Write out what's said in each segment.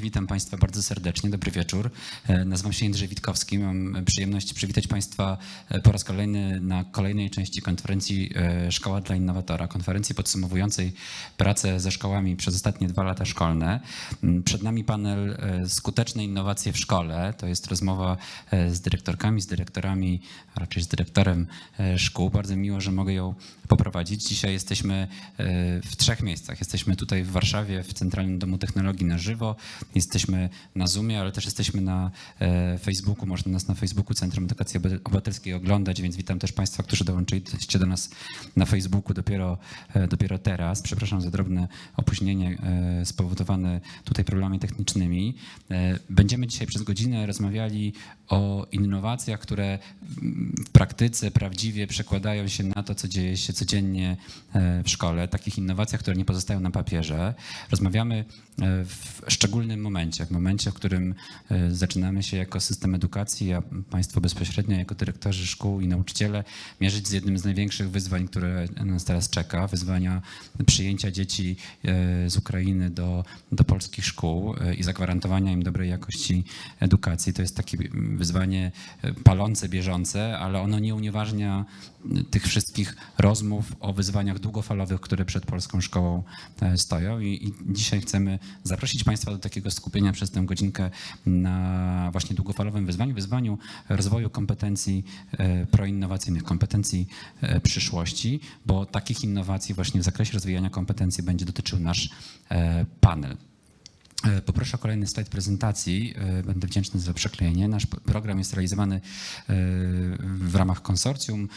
Witam Państwa bardzo serdecznie. Dobry wieczór. E, Nazywam się Jędrzej Witkowski. Mam przyjemność przywitać Państwa e, po raz kolejny na kolejnej części konferencji e, Szkoła dla Innowatora, konferencji podsumowującej pracę ze szkołami przez ostatnie dwa lata szkolne. M, Przed nami panel Skuteczne innowacje w szkole. To jest rozmowa z dyrektorkami, z dyrektorami, a raczej z dyrektorem szkół. Bardzo miło, że mogę ją poprowadzić. Dzisiaj jesteśmy w trzech miejscach. Jesteśmy tutaj w Warszawie, w Centralnym Domu Technologii na żywo. Jesteśmy na Zoomie, ale też jesteśmy na e, Facebooku. Można nas na Facebooku Centrum Edukacji Obywatelskiej oglądać, więc witam też Państwa, którzy dołączyliście do nas na Facebooku dopiero, e, dopiero teraz. Przepraszam za drobne opóźnienie e, spowodowane tutaj problemami technicznymi. Będziemy dzisiaj przez godzinę rozmawiali o innowacjach, które w praktyce prawdziwie przekładają się na to, co dzieje się codziennie w szkole, takich innowacjach, które nie pozostają na papierze. Rozmawiamy w szczególnym momencie, w momencie, w którym e, zaczynamy się jako system edukacji, a Państwo bezpośrednio jako dyrektorzy szkół i nauczyciele mierzyć z jednym z największych wyzwań, które nas teraz czeka, wyzwania przyjęcia dzieci e, z Ukrainy do, do polskich szkół e, i zagwarantowania im dobrej jakości edukacji. To jest takie wyzwanie palące, bieżące, ale ono nie unieważnia tych wszystkich rozmów o wyzwaniach długofalowych, które przed polską szkołą stoją. I, I dzisiaj chcemy zaprosić Państwa do takiego skupienia przez tę godzinkę na właśnie długofalowym wyzwaniu, wyzwaniu rozwoju kompetencji e, proinnowacyjnych, kompetencji e, przyszłości, bo takich innowacji właśnie w zakresie rozwijania kompetencji będzie dotyczył nasz e, panel. E, Poproszę o kolejny slajd prezentacji. E, Będę wdzięczny za przeklejenie. Nasz program jest realizowany e, w ramach konsorcjum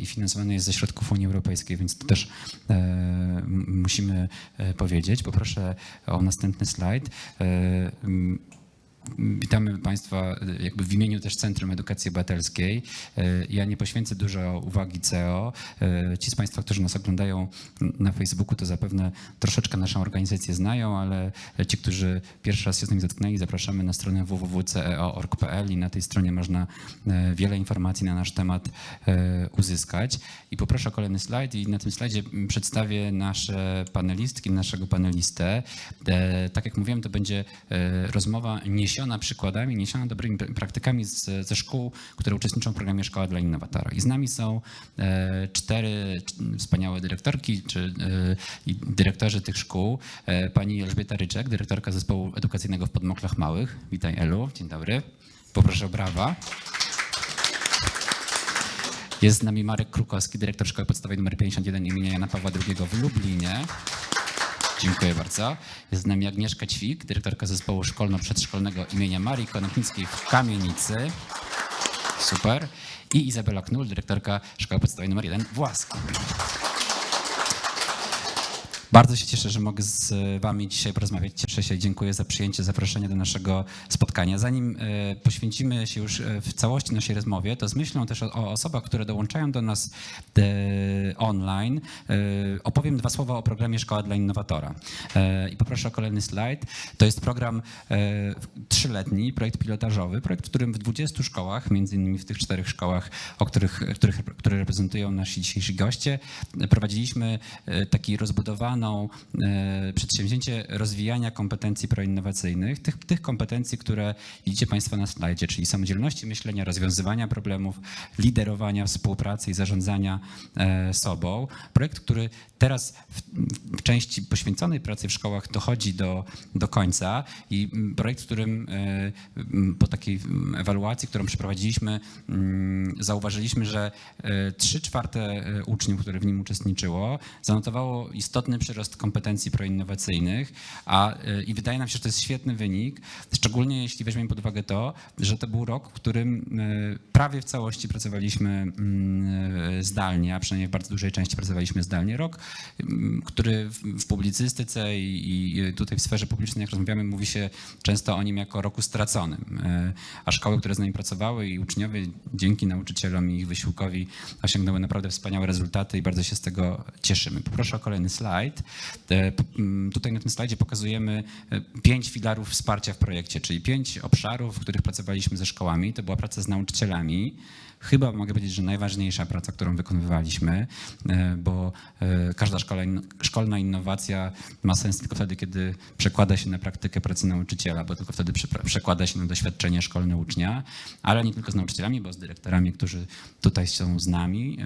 i finansowany jest ze środków Unii Europejskiej, więc to też musimy powiedzieć. Poproszę o następny slajd. Witamy Państwa e, jakby w imieniu też Centrum Edukacji Obywatelskiej. E, Ja nie poświęcę dużo uwagi CEO. E, Ci z Państwa, którzy nas oglądają na Facebooku, to zapewne troszeczkę naszą organizację znają, ale ci, którzy pierwszy raz się z nami zetknęli, zapraszamy na stronę www.ceo.org.pl i na tej stronie można wiele informacji na nasz temat uzyskać. I poproszę o kolejny slajd i na tym slajdzie przedstawię nasze panelistki, naszego panelistę. Tak jak mówiłem, to będzie rozmowa niesiona przykładami, niesiona dobrymi pra- praktykami z, ze szkół, które uczestniczą w programie Szkoła dla Innowatora. I z nami są e, cztery wspaniałe dyrektorki czy e, dyrektorzy tych szkół. E, Pani Elżbieta Ryczek, dyrektorka zespołu edukacyjnego w Podmoklach Małych. Witaj Elu, dzień dobry. Poproszę o brawa. Jest z nami Marek Krukowski, dyrektor Szkoły Podstawowej nr 51 imienia Jana Pawła II w Lublinie. Dziękuję bardzo. Jest z nami Agnieszka Ćwik, dyrektorka zespołu szkolno-przedszkolnego imienia Marii Konopnickiej w Kamienicy. Super. I Izabela Knul, dyrektorka Szkoły Podstawowej nr 1 w Łasku. Bardzo się cieszę, że mogę z Wami dzisiaj porozmawiać. Cieszę się i dziękuję za przyjęcie zaproszenia do naszego spotkania. Zanim e, poświęcimy się już e, w całości naszej rozmowie, to z myślą też o, osobach, które dołączają do nas e, online, e, opowiem dwa słowa o programie Szkoła dla Innowatora. E, I poproszę o kolejny slajd. To jest program e, trzyletni, projekt pilotażowy, projekt, w którym w 20 szkołach, między innymi w tych czterech szkołach, o których, których, które reprezentują nasi dzisiejsi goście, e, prowadziliśmy e, taki rozbudowaną e, przedsięwzięcie rozwijania kompetencji proinnowacyjnych, tych, tych kompetencji, które widzicie Państwo na slajdzie, czyli samodzielności myślenia, rozwiązywania problemów, liderowania, współpracy i zarządzania e, sobą. Projekt, który teraz w, w części poświęconej pracy w szkołach dochodzi do, do końca i mm, projekt, w którym e, m, po takiej mm, ewaluacji, którą przeprowadziliśmy, mm, zauważyliśmy, że trzy czwarte uczniów, które w nim uczestniczyło, zanotowało istotny przyrost kompetencji proinnowacyjnych, a e, i wydaje nam się, że to jest świetny wynik, szczególnie jeśli weźmiemy pod uwagę to, że to był rok, w którym e, prawie w całości pracowaliśmy mm, e, zdalnie, a przynajmniej w bardzo dużej części pracowaliśmy zdalnie. Rok, mm, który w, publicystyce i, tutaj w sferze publicznej, jak rozmawiamy, mówi się często o nim jako roku straconym. A szkoły, które z nami pracowały i uczniowie dzięki nauczycielom i ich wysiłkowi osiągnęły naprawdę wspaniałe rezultaty i bardzo się z tego cieszymy. Poproszę o kolejny slajd. E, Tutaj na tym slajdzie pokazujemy e, pięć filarów wsparcia w projekcie, czyli pięć obszarów, w których pracowaliśmy ze szkołami. To była praca z nauczycielami. Chyba mogę powiedzieć, że najważniejsza praca, którą wykonywaliśmy, e, bo każda szkolna innowacja ma sens tylko wtedy, kiedy przekłada się na praktykę pracy nauczyciela, bo tylko wtedy przekłada się na doświadczenie szkolne ucznia, ale nie tylko z nauczycielami, bo z dyrektorami, którzy tutaj są z nami,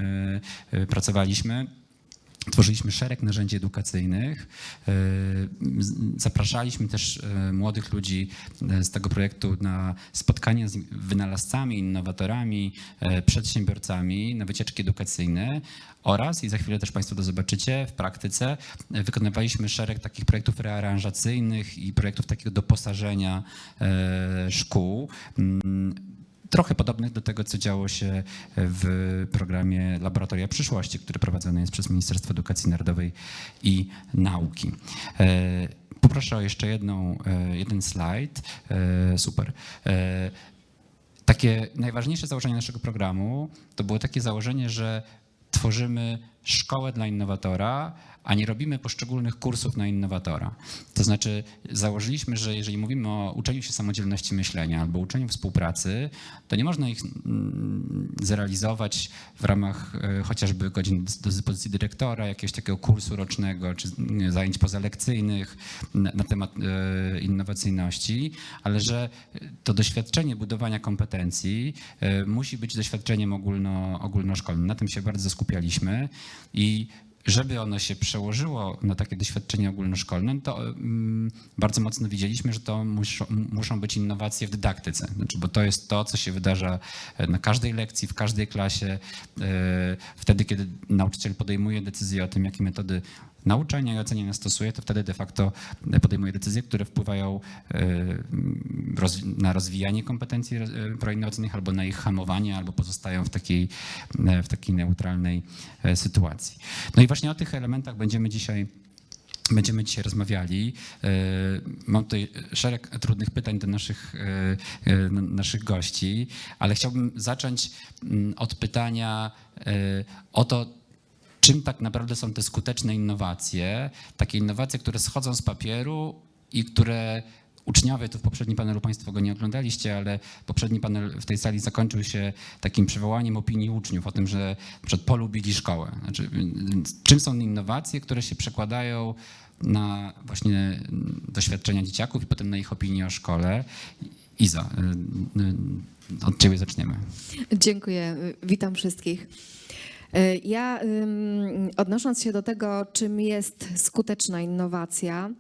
pracowaliśmy. Tworzyliśmy szereg narzędzi edukacyjnych. E, Zapraszaliśmy też e, młodych ludzi e, z tego projektu na spotkania z wynalazcami, innowatorami, przedsiębiorcami, na wycieczki edukacyjne oraz, i za chwilę też Państwo to zobaczycie, w praktyce wykonywaliśmy szereg takich projektów rearanżacyjnych i projektów takiego doposażenia szkół. Trochę podobnych do tego, co działo się w programie Laboratoria Przyszłości, który prowadzony jest przez Ministerstwo Edukacji Narodowej i Nauki. E, Poproszę o jeszcze jedną, e, jeden slajd. E, Super. E, Takie najważniejsze założenie naszego programu to było takie założenie, że tworzymy szkołę dla innowatora, a nie robimy poszczególnych kursów na innowatora. To znaczy założyliśmy, że jeżeli mówimy o uczeniu się samodzielności myślenia albo uczeniu współpracy, to nie można ich mm, zrealizować w ramach e, chociażby godzin do dyspozycji dyrektora, jakiegoś takiego kursu rocznego czy zajęć pozalekcyjnych na, na temat e, innowacyjności, ale że to doświadczenie budowania kompetencji e, musi być doświadczeniem ogólno, ogólnoszkolnym. Na tym się bardzo skupialiśmy i żeby ono się przełożyło na takie doświadczenie ogólnoszkolne, to mm, bardzo mocno widzieliśmy, że to muszą, muszą być innowacje w dydaktyce, znaczy, bo to jest to, co się wydarza e, na każdej lekcji, w każdej klasie, e, wtedy, kiedy nauczyciel podejmuje decyzję o tym, jakie metody nauczania i oceniania stosuje, to wtedy de facto podejmuje decyzje, które wpływają e, na rozwijanie kompetencji e, proinnowacyjnych albo na ich hamowanie, albo pozostają w takiej, e, w takiej neutralnej sytuacji. No i właśnie o tych elementach będziemy dzisiaj Będziemy dzisiaj rozmawiali. Mam tutaj szereg trudnych pytań do naszych, naszych gości, ale chciałbym zacząć mm, od pytania o to, czym tak naprawdę są te skuteczne innowacje, takie innowacje, które schodzą z papieru i które uczniowie, to w poprzednim panelu Państwo go nie oglądaliście, ale poprzedni panel w tej sali zakończył się takim przywołaniem opinii uczniów o tym, że przykład polubili szkołę. Znaczy, czym są innowacje, które się przekładają na właśnie doświadczenia dzieciaków i potem na ich opinię o szkole. Iza, y, y, od ciebie zaczniemy. Dziękuję, witam wszystkich. E, Ja odnosząc się do tego, czym jest skuteczna innowacja,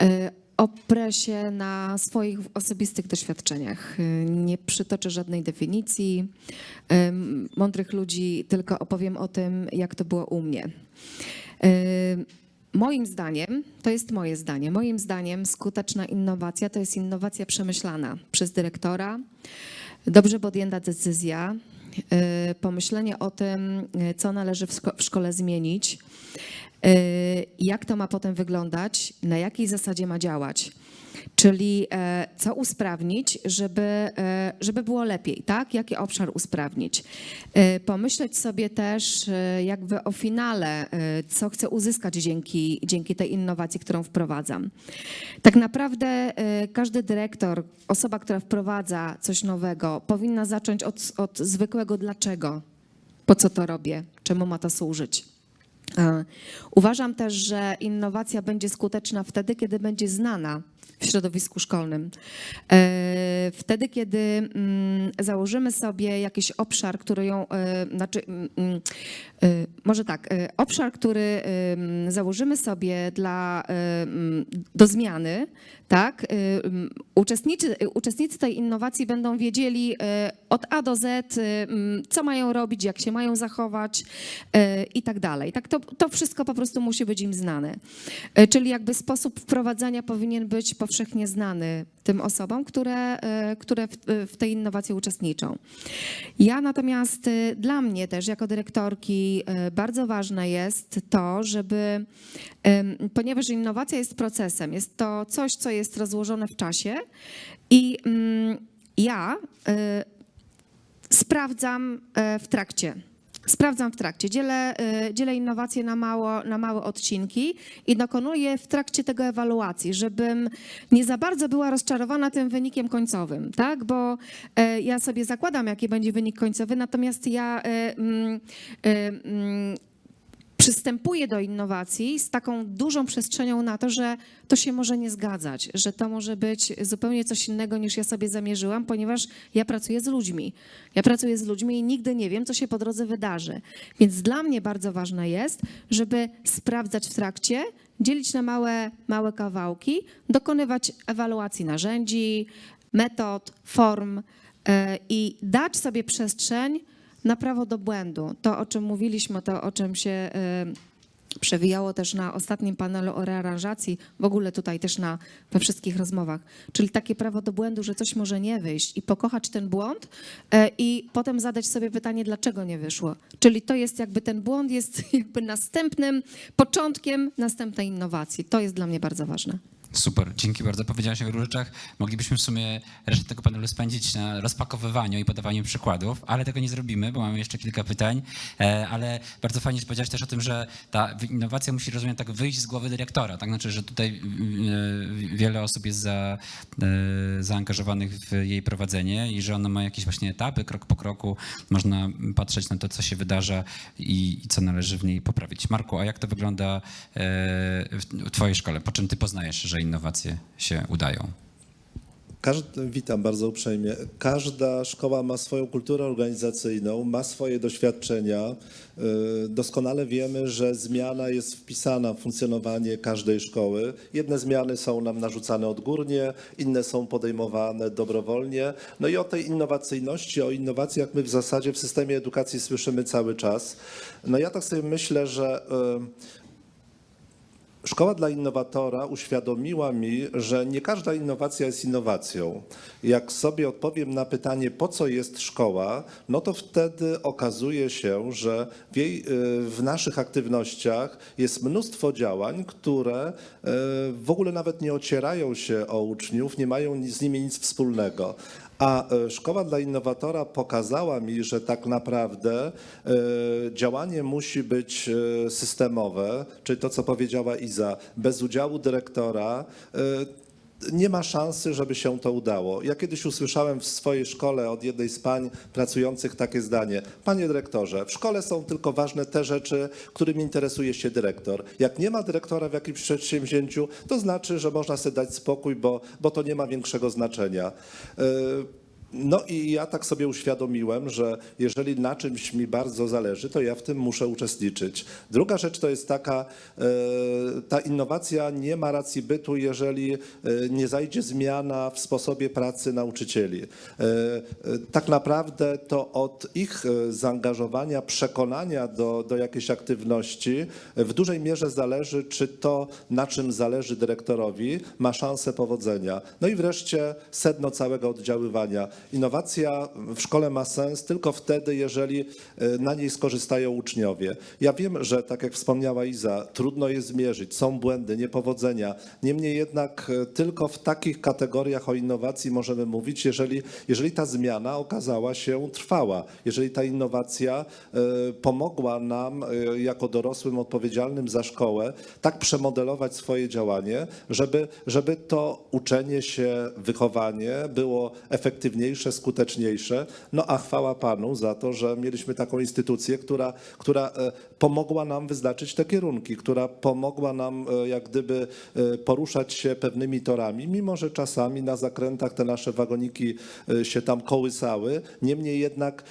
e, oprę się na swoich osobistych doświadczeniach. E, Nie przytoczę żadnej definicji mądrych ludzi, tylko opowiem o tym, jak to było u mnie. Moim zdaniem, to jest moje zdanie, moim zdaniem skuteczna innowacja to jest innowacja przemyślana przez dyrektora, dobrze podjęta decyzja, pomyślenie o tym, y, co należy w szko- w szkole zmienić, y, jak to ma potem wyglądać, na jakiej zasadzie ma działać. Czyli e, co usprawnić, żeby, e, żeby było lepiej, tak? Jaki obszar usprawnić? E, Pomyśleć sobie też jakby o finale, co chcę uzyskać dzięki, dzięki tej innowacji, którą wprowadzam. Tak naprawdę każdy dyrektor, osoba, która wprowadza coś nowego, powinna zacząć od, od zwykłego dlaczego. Po co to robię? Czemu ma to służyć? Uważam też, że innowacja będzie skuteczna wtedy, kiedy będzie znana w środowisku szkolnym. E, Wtedy, kiedy mm, założymy sobie jakiś obszar, który ją, e, znaczy, mm, mm, e, może tak, obszar, który założymy sobie dla, do zmiany, tak, uczestnicy, uczestnicy tej innowacji będą wiedzieli od A do Z, co mają robić, jak się mają zachować i tak dalej. Tak, to, to wszystko po prostu musi być im znane. Czyli jakby sposób wprowadzania powinien być powszechnie znany tym osobom, które, e, które w, w tej innowacji uczestniczą. Ja natomiast e, dla mnie też jako dyrektorki e, bardzo ważne jest to, żeby, ponieważ innowacja jest procesem, jest to coś, co jest rozłożone w czasie i mm, ja e, sprawdzam e, w trakcie Sprawdzam w trakcie, dzielę, y, dzielę innowacje na, mało, na małe odcinki i dokonuję w trakcie tego ewaluacji, żebym nie za bardzo była rozczarowana tym wynikiem końcowym, tak? Bo e, ja sobie zakładam, jaki będzie wynik końcowy, natomiast ja e, mm, e, mm, przystępuję do innowacji z taką dużą przestrzenią na to, że to się może nie zgadzać, że to może być zupełnie coś innego niż ja sobie zamierzyłam, ponieważ ja pracuję z ludźmi. Ja pracuję z ludźmi i nigdy nie wiem, co się po drodze wydarzy. Więc dla mnie bardzo ważne jest, żeby sprawdzać w trakcie, dzielić na małe, małe kawałki, dokonywać ewaluacji narzędzi, metod, form e, i dać sobie przestrzeń na prawo do błędu. To, o czym mówiliśmy, to, o czym się y, przewijało też na ostatnim panelu o rearanżacji, w ogóle tutaj też na, we wszystkich rozmowach. Czyli takie prawo do błędu, że coś może nie wyjść i pokochać ten błąd y, i potem zadać sobie pytanie, dlaczego nie wyszło. Czyli to jest jakby ten błąd jest jakby następnym początkiem następnej innowacji. To jest dla mnie bardzo ważne. Super, dzięki bardzo. Powiedziałaś o wielu rzeczach. Moglibyśmy w sumie resztę tego panelu spędzić na rozpakowywaniu i podawaniu przykładów, ale tego nie zrobimy, bo mamy jeszcze kilka pytań. E, Ale bardzo fajnie, że powiedziałaś też o tym, że ta innowacja musi, rozumiem, tak wyjść z głowy dyrektora. Tak znaczy, że tutaj e, wiele osób jest za, e, zaangażowanych w jej prowadzenie i że ona ma jakieś właśnie etapy, krok po kroku. Można patrzeć na to, co się wydarza i, i co należy w niej poprawić. Marku, a jak to wygląda w twojej szkole? Po czym ty poznajesz, że innowacje się udają? Każdy, witam bardzo uprzejmie. Każda szkoła ma swoją kulturę organizacyjną, ma swoje doświadczenia. Yy, Doskonale wiemy, że zmiana jest wpisana w funkcjonowanie każdej szkoły. Jedne zmiany są nam narzucane odgórnie, inne są podejmowane dobrowolnie. No i o tej innowacyjności, o innowacjach my w zasadzie w systemie edukacji słyszymy cały czas. No ja tak sobie myślę, że yy, Szkoła dla innowatora uświadomiła mi, że nie każda innowacja jest innowacją. Jak sobie odpowiem na pytanie, po co jest szkoła, no to wtedy okazuje się, że w, jej, y, w naszych aktywnościach jest mnóstwo działań, które y, w ogóle nawet nie ocierają się o uczniów, nie mają z nimi nic wspólnego. A e, Szkoła dla Innowatora pokazała mi, że tak naprawdę e, działanie musi być e, systemowe, czyli to, co powiedziała Iza, bez udziału dyrektora nie ma szansy, żeby się to udało. Ja kiedyś usłyszałem w swojej szkole od jednej z pań pracujących takie zdanie. Panie dyrektorze, w szkole są tylko ważne te rzeczy, którymi interesuje się dyrektor. Jak nie ma dyrektora w jakimś przedsięwzięciu, to znaczy, że można sobie dać spokój, bo, bo to nie ma większego znaczenia. Yy, no i ja tak sobie uświadomiłem, że jeżeli na czymś mi bardzo zależy, to ja w tym muszę uczestniczyć. Druga rzecz to jest taka, e, ta innowacja nie ma racji bytu, jeżeli e, nie zajdzie zmiana w sposobie pracy nauczycieli. E, Tak naprawdę to od ich zaangażowania, przekonania do, do jakiejś aktywności w dużej mierze zależy, czy to, na czym zależy dyrektorowi, ma szansę powodzenia. No i wreszcie sedno całego oddziaływania. Innowacja w szkole ma sens tylko wtedy, jeżeli e, na niej skorzystają uczniowie. Ja wiem, że tak jak wspomniała Iza, trudno je zmierzyć, są błędy, niepowodzenia. Niemniej jednak e, tylko w takich kategoriach o innowacji możemy mówić, jeżeli, jeżeli ta zmiana okazała się trwała, jeżeli ta innowacja e, pomogła nam jako dorosłym odpowiedzialnym za szkołę tak przemodelować swoje działanie, żeby, żeby to uczenie się, wychowanie było efektywniejsze, skuteczniejsze. No a chwała Panu za to, że mieliśmy taką instytucję, która, która e, pomogła nam wyznaczyć te kierunki, która pomogła nam e, jak gdyby e, poruszać się pewnymi torami, mimo że czasami na zakrętach te nasze wagoniki się tam kołysały. Niemniej jednak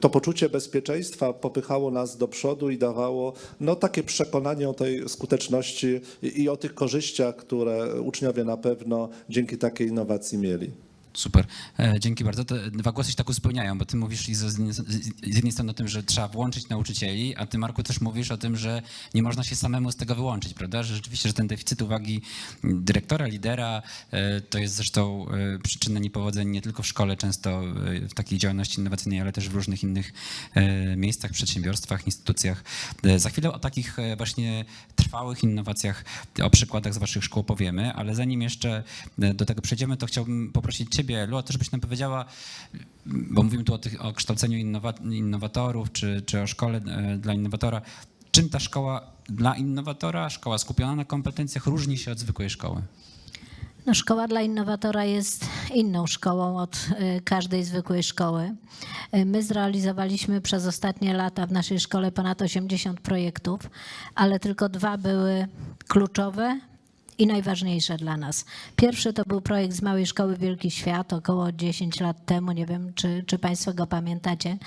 to poczucie bezpieczeństwa popychało nas do przodu i dawało no, takie przekonanie o tej skuteczności i o tych korzyściach, które uczniowie na pewno dzięki takiej innowacji mieli. Super, E, dzięki bardzo. Te dwa głosy się tak uzupełniają, bo ty mówisz z jednej strony o tym, że trzeba włączyć nauczycieli, a ty Marku też mówisz o tym, że nie można się samemu z tego wyłączyć, prawda? Że rzeczywiście, że ten deficyt uwagi dyrektora, lidera e, to jest zresztą e, przyczyna niepowodzeń nie tylko w szkole, często w takiej działalności innowacyjnej, ale też w różnych innych miejscach, przedsiębiorstwach, instytucjach. Za chwilę o takich właśnie trwałych innowacjach, o przykładach z waszych szkół powiemy, ale zanim jeszcze do tego przejdziemy, to chciałbym poprosić ciebie, ciebie, Elu, a też byś nam powiedziała, bo mówimy tu o, tych, o kształceniu innowa- innowatorów, czy, czy o szkole e, dla innowatora. Czym ta szkoła dla innowatora, szkoła skupiona na kompetencjach, różni się od zwykłej szkoły? No, szkoła dla innowatora jest inną szkołą od y, każdej zwykłej szkoły. Y, My zrealizowaliśmy przez ostatnie lata w naszej szkole ponad 80 projektów, ale tylko dwa były kluczowe i najważniejsze dla nas. Pierwszy to był projekt z Małej Szkoły Wielki Świat około 10 lat temu, nie wiem czy, czy Państwo go pamiętacie.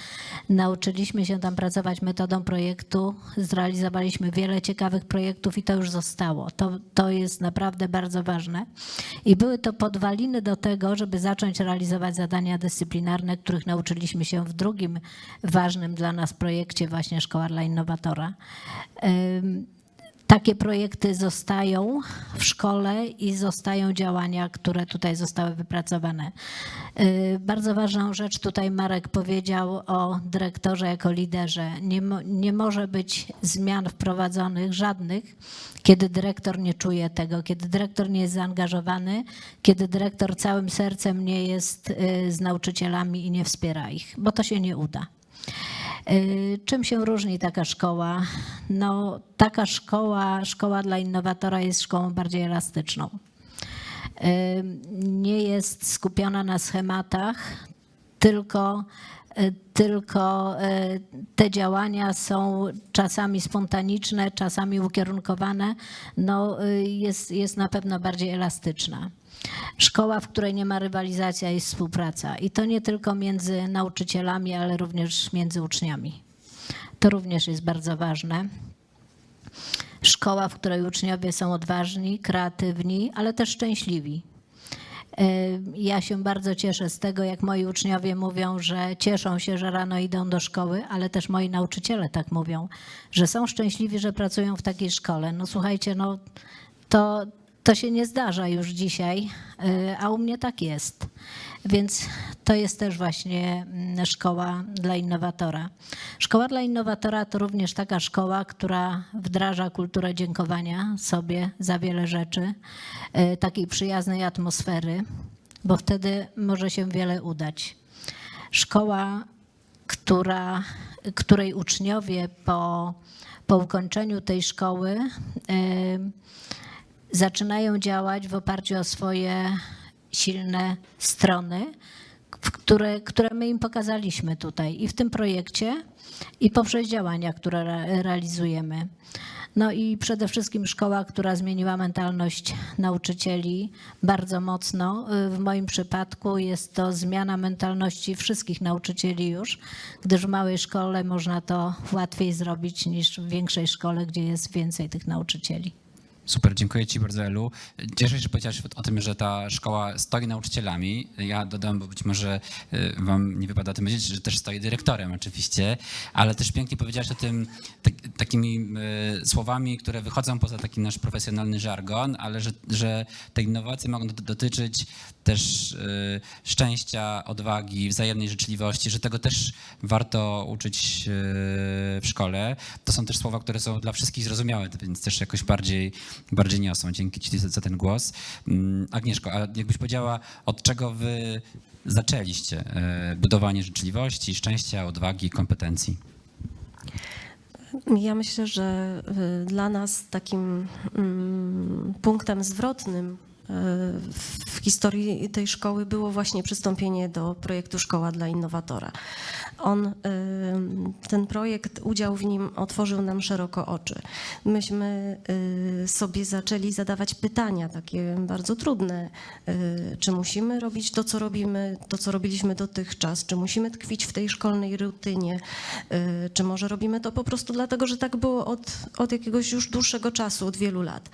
Nauczyliśmy się tam pracować metodą projektu, zrealizowaliśmy wiele ciekawych projektów i to już zostało. To, to jest naprawdę bardzo ważne. I były to podwaliny do tego, żeby zacząć realizować zadania dyscyplinarne, których nauczyliśmy się w drugim ważnym dla nas projekcie, właśnie Szkoła dla Innowatora. Takie projekty zostają w szkole i zostają działania, które tutaj zostały wypracowane. Yy, Bardzo ważną rzecz tutaj Marek powiedział o dyrektorze jako liderze. Nie, nie może być zmian wprowadzonych żadnych, kiedy dyrektor nie czuje tego, kiedy dyrektor nie jest zaangażowany, kiedy dyrektor całym sercem nie jest yy, z nauczycielami i nie wspiera ich, bo to się nie uda. Y, Czym się różni taka szkoła? No, taka szkoła, szkoła dla innowatora jest szkołą bardziej elastyczną. Y, Nie jest skupiona na schematach, tylko, y, tylko te działania są czasami spontaniczne, czasami ukierunkowane. No, jest, jest na pewno bardziej elastyczna. Szkoła, w której nie ma rywalizacji, a jest współpraca. I to nie tylko między nauczycielami, ale również między uczniami. To również jest bardzo ważne. Szkoła, w której uczniowie są odważni, kreatywni, ale też szczęśliwi. Y, Ja się bardzo cieszę z tego, jak moi uczniowie mówią, że cieszą się, że rano idą do szkoły, ale też moi nauczyciele tak mówią, że są szczęśliwi, że pracują w takiej szkole. No słuchajcie, no to, to się nie zdarza już dzisiaj, y, a u mnie tak jest. Więc to jest też właśnie mm, szkoła dla innowatora. Szkoła dla innowatora to również taka szkoła, która wdraża kulturę dziękowania sobie za wiele rzeczy, y, takiej przyjaznej atmosfery, bo wtedy może się wiele udać. Szkoła, która, której uczniowie po, po ukończeniu tej szkoły y, zaczynają działać w oparciu o swoje silne strony, które, które my im pokazaliśmy tutaj i w tym projekcie, i poprzez działania, które re, realizujemy. No i przede wszystkim szkoła, która zmieniła mentalność nauczycieli bardzo mocno. W moim przypadku jest to zmiana mentalności wszystkich nauczycieli już, gdyż w małej szkole można to łatwiej zrobić niż w większej szkole, gdzie jest więcej tych nauczycieli. Super, dziękuję Ci bardzo, Elu. Cieszę się, że powiedziałaś o tym, że ta szkoła stoi nauczycielami. Ja dodam, bo być może y, Wam nie wypada o tym wiedzieć, że też stoi dyrektorem oczywiście, ale też pięknie powiedziałaś o tym tak, takimi y, słowami, które wychodzą poza taki nasz profesjonalny żargon, ale że, że te innowacje mogą dot- dotyczyć też y, szczęścia, odwagi, wzajemnej życzliwości, że tego też warto uczyć y, w szkole. To są też słowa, które są dla wszystkich zrozumiałe, więc też jakoś bardziej, bardziej niosą. Dzięki Ci za, ten głos. Mm, Agnieszko, a jakbyś powiedziała, od czego Wy zaczęliście y, budowanie życzliwości, szczęścia, odwagi, kompetencji? Ja myślę, że dla nas takim mm, punktem zwrotnym w historii tej szkoły było właśnie przystąpienie do projektu Szkoła dla Innowatora. On, y, ten projekt, udział w nim otworzył nam szeroko oczy. Myśmy y, sobie zaczęli zadawać pytania takie bardzo trudne. y, Czy musimy robić to, co robimy, to, co robiliśmy dotychczas? Czy musimy tkwić w tej szkolnej rutynie? Czy może robimy to po prostu dlatego, że tak było od, od jakiegoś już dłuższego czasu, od wielu lat?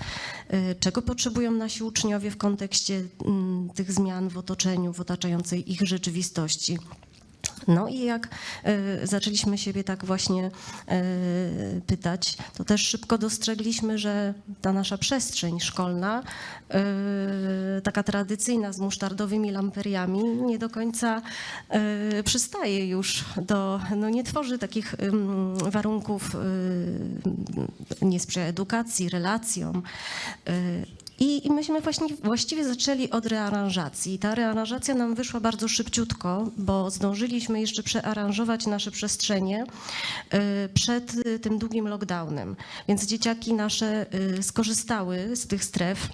Czego potrzebują nasi uczniowie w kontekście mm, tych zmian w otoczeniu, w otaczającej ich rzeczywistości? No i jak y, zaczęliśmy siebie tak właśnie y, pytać, to też szybko dostrzegliśmy, że ta nasza przestrzeń szkolna, y, taka tradycyjna z musztardowymi lamperiami, nie do końca przystaje już do, no nie tworzy takich warunków, nie sprzyja edukacji, relacjom. I, myśmy właśnie właściwie zaczęli od rearanżacji. Ta rearanżacja nam wyszła bardzo szybciutko, bo zdążyliśmy jeszcze przearanżować nasze przestrzenie y, przed y, tym długim lockdownem. Więc dzieciaki nasze y, skorzystały z tych stref.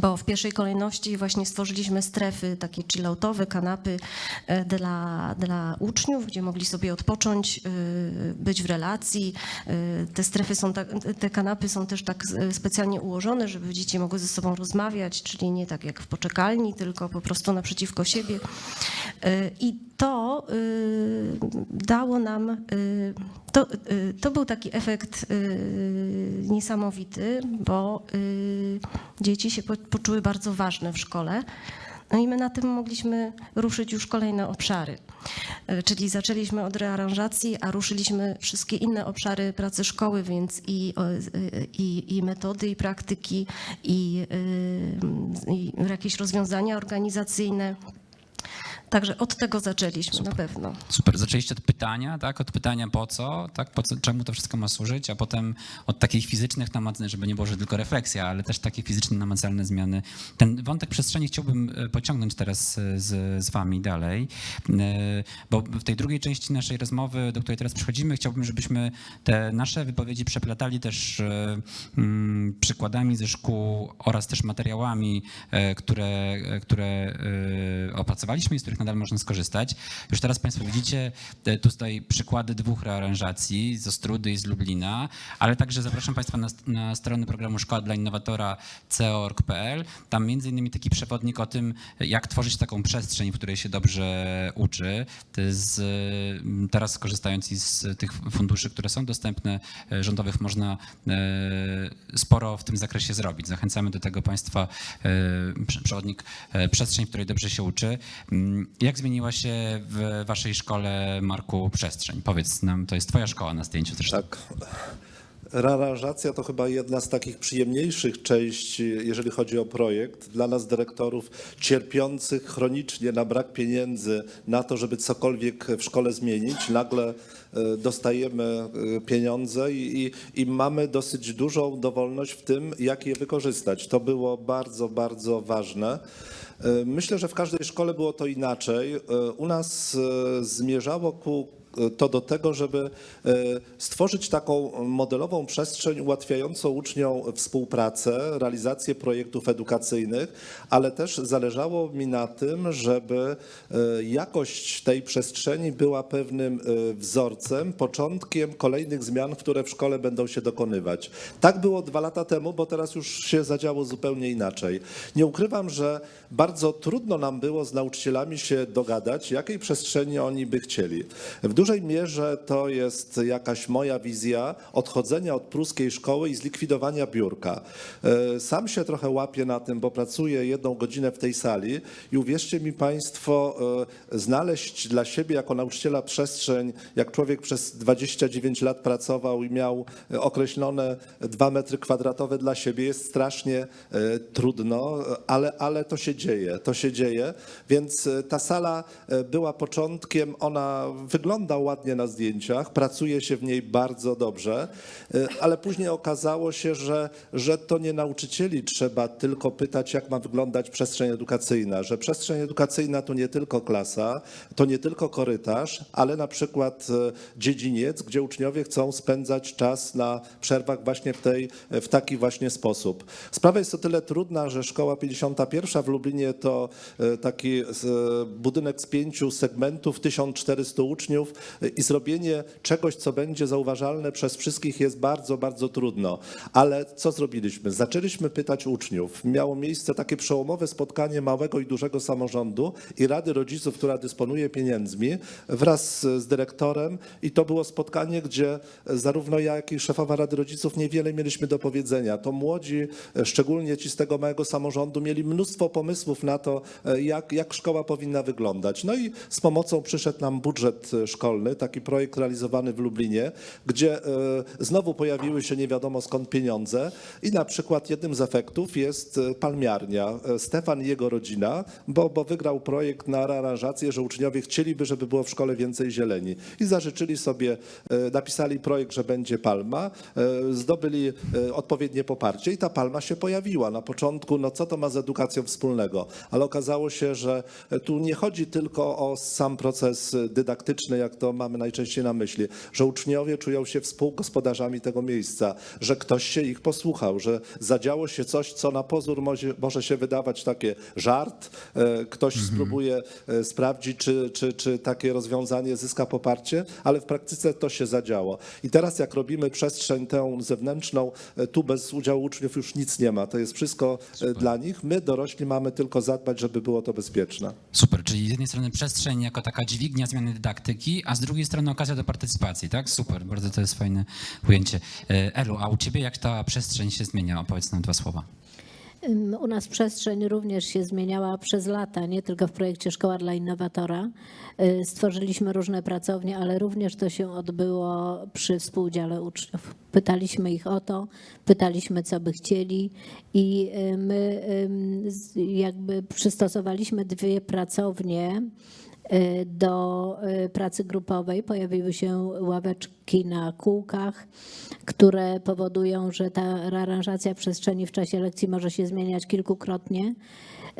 Bo w pierwszej kolejności właśnie stworzyliśmy strefy takie chilloutowe, kanapy e, dla, dla uczniów, gdzie mogli sobie odpocząć, y, być w relacji. Y, Te strefy są tak, te kanapy są też tak e, specjalnie ułożone, żeby dzieci mogły ze sobą rozmawiać, czyli nie tak jak w poczekalni, tylko po prostu naprzeciwko siebie. I to y, dało nam, y, to, y, to był taki efekt niesamowity, bo dzieci się po- poczuły bardzo ważne w szkole. No i my na tym mogliśmy ruszyć już kolejne obszary. Czyli zaczęliśmy od rearanżacji, a ruszyliśmy wszystkie inne obszary pracy szkoły, więc i, i, i metody, i praktyki, i, i jakieś rozwiązania organizacyjne. Także od tego zaczęliśmy na pewno. Super, zaczęliście od pytania, tak? Od pytania po co, tak? Po co, czemu to wszystko ma służyć, a potem od takich fizycznych namacalnych, żeby nie było, że tylko refleksja, ale też takie fizyczne, namacalne zmiany. Ten wątek przestrzeni chciałbym e, pociągnąć teraz e, z, z wami dalej, e, bo w tej drugiej części naszej rozmowy, do której teraz przechodzimy, chciałbym, żebyśmy te nasze wypowiedzi przeplatali też mm, przykładami ze szkół oraz też materiałami, które, które opracowaliśmy i z których nadal można skorzystać. Już teraz Państwo widzicie e, tutaj przykłady dwóch rearanżacji z Ostrudy i z Lublina, ale także zapraszam Państwa na, na programu Szkoła dla Innowatora co.org.pl. Tam między innymi taki przewodnik o tym, jak tworzyć taką przestrzeń, w której się dobrze uczy. Jest, e, teraz korzystając z tych funduszy, które są dostępne e, rządowych, można e, sporo w tym zakresie zrobić. Zachęcamy do tego Państwa prze- przewodnik przestrzeń, w której dobrze się uczy. Jak zmieniła się w Waszej szkole, Marku, przestrzeń? Powiedz nam, to jest Twoja szkoła na zdjęciu zresztą. Tak. Rearanżacja to chyba jedna z takich przyjemniejszych części, jeżeli chodzi o projekt. Dla nas, dyrektorów, cierpiących chronicznie na brak pieniędzy na to, żeby cokolwiek w szkole zmienić, nagle e, dostajemy e, pieniądze i, i, i mamy dosyć dużą dowolność w tym, jak je wykorzystać. To było bardzo, bardzo ważne. E, Myślę, że w każdej szkole było to inaczej. E, U nas e, zmierzało ku to do tego, żeby e, stworzyć taką modelową przestrzeń ułatwiającą uczniom współpracę, realizację projektów edukacyjnych, ale też zależało mi na tym, żeby e, jakość tej przestrzeni była pewnym e, wzorcem, początkiem kolejnych zmian, które w szkole będą się dokonywać. Tak było dwa lata temu, bo teraz już się zadziało zupełnie inaczej. Nie ukrywam, że bardzo trudno nam było z nauczycielami się dogadać, jakiej przestrzeni oni by chcieli. W dużej mierze to jest jakaś moja wizja odchodzenia od pruskiej szkoły i zlikwidowania biurka. E, Sam się trochę łapię na tym, bo pracuję jedną godzinę w tej sali i uwierzcie mi Państwo, e, znaleźć dla siebie jako nauczyciela przestrzeń, jak człowiek przez 29 lat pracował i miał e, określone dwa metry kwadratowe dla siebie, jest strasznie trudno, ale, ale to się dzieje, to się dzieje, więc ta sala była początkiem, ona wygląda ładnie na zdjęciach, pracuje się w niej bardzo dobrze, e, ale później okazało się, że, że to nie nauczycieli trzeba tylko pytać, jak ma wyglądać przestrzeń edukacyjna, że przestrzeń edukacyjna to nie tylko klasa, to nie tylko korytarz, ale na przykład e, dziedziniec, gdzie uczniowie chcą spędzać czas na przerwach właśnie w, tej, w taki właśnie sposób. Sprawa jest o tyle trudna, że szkoła 51 w Lublinie to e, taki budynek z pięciu segmentów, 1400 uczniów i zrobienie czegoś, co będzie zauważalne przez wszystkich jest bardzo, bardzo trudno. Ale co zrobiliśmy? Zaczęliśmy pytać uczniów. Miało miejsce takie przełomowe spotkanie małego i dużego samorządu i Rady Rodziców, która dysponuje pieniędzmi, wraz z dyrektorem i to było spotkanie, gdzie zarówno ja, jak i szefowa Rady Rodziców niewiele mieliśmy do powiedzenia. To młodzi, szczególnie ci z tego małego samorządu, mieli mnóstwo pomysłów na to, jak, jak szkoła powinna wyglądać. No i z pomocą przyszedł nam budżet szkolny, taki projekt realizowany w Lublinie, gdzie e, znowu pojawiły się nie wiadomo skąd pieniądze i na przykład jednym z efektów jest e, palmiarnia. E, Stefan i jego rodzina, bo, bo wygrał projekt na aranżację, że uczniowie chcieliby, żeby było w szkole więcej zieleni i zażyczyli sobie, napisali projekt, że będzie palma, zdobyli odpowiednie poparcie i ta palma się pojawiła. Na początku, no co to ma z edukacją wspólnego? Ale okazało się, że tu nie chodzi tylko o sam proces dydaktyczny, jak to mamy najczęściej na myśli, że uczniowie czują się współgospodarzami tego miejsca, że ktoś się ich posłuchał, że zadziało się coś, co na pozór może, może się wydawać takie żart, e, ktoś spróbuje e, sprawdzić, czy, czy, czy takie rozwiązanie zyska poparcie, ale w praktyce to się zadziało. I teraz jak robimy przestrzeń tę zewnętrzną, e, tu bez udziału uczniów już nic nie ma, to jest wszystko e, dla nich. My dorośli mamy tylko zadbać, żeby było to bezpieczne. Super, czyli z jednej strony przestrzeń jako taka dźwignia zmiany dydaktyki, a z drugiej strony okazja do partycypacji, tak? Super, bardzo to jest fajne ujęcie. E, Elu, a u ciebie jak ta przestrzeń się zmienia? Opowiedz nam dwa słowa. U nas przestrzeń również się zmieniała przez lata, nie tylko w projekcie Szkoła dla Innowatora. Y, Stworzyliśmy różne pracownie, ale również to się odbyło przy współudziale uczniów. Pytaliśmy ich o to, pytaliśmy, co by chcieli i y, my jakby przystosowaliśmy dwie pracownie do y, pracy grupowej. Pojawiły się ławeczki na kółkach, które powodują, że ta aranżacja przestrzeni w czasie lekcji może się zmieniać kilkukrotnie.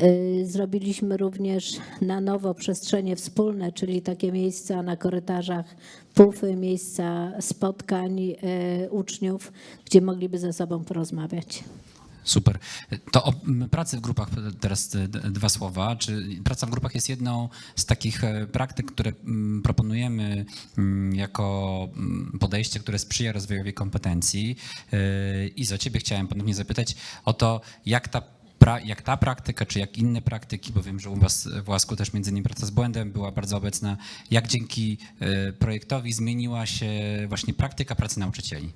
Y, Zrobiliśmy również na nowo przestrzenie wspólne, czyli takie miejsca na korytarzach, pufy, miejsca spotkań y, uczniów, gdzie mogliby ze sobą porozmawiać. Super. To o pracy w grupach teraz dwa słowa. Czy praca w grupach jest jedną z takich e, praktyk, które proponujemy jako podejście, które sprzyja rozwojowi kompetencji? E, I za ciebie chciałem ponownie zapytać o to, jak ta jak ta praktyka, czy jak inne praktyki, bo wiem, że u was w Łasku też między innymi praca z błędem była bardzo obecna, jak dzięki e, projektowi zmieniła się właśnie praktyka pracy nauczycieli?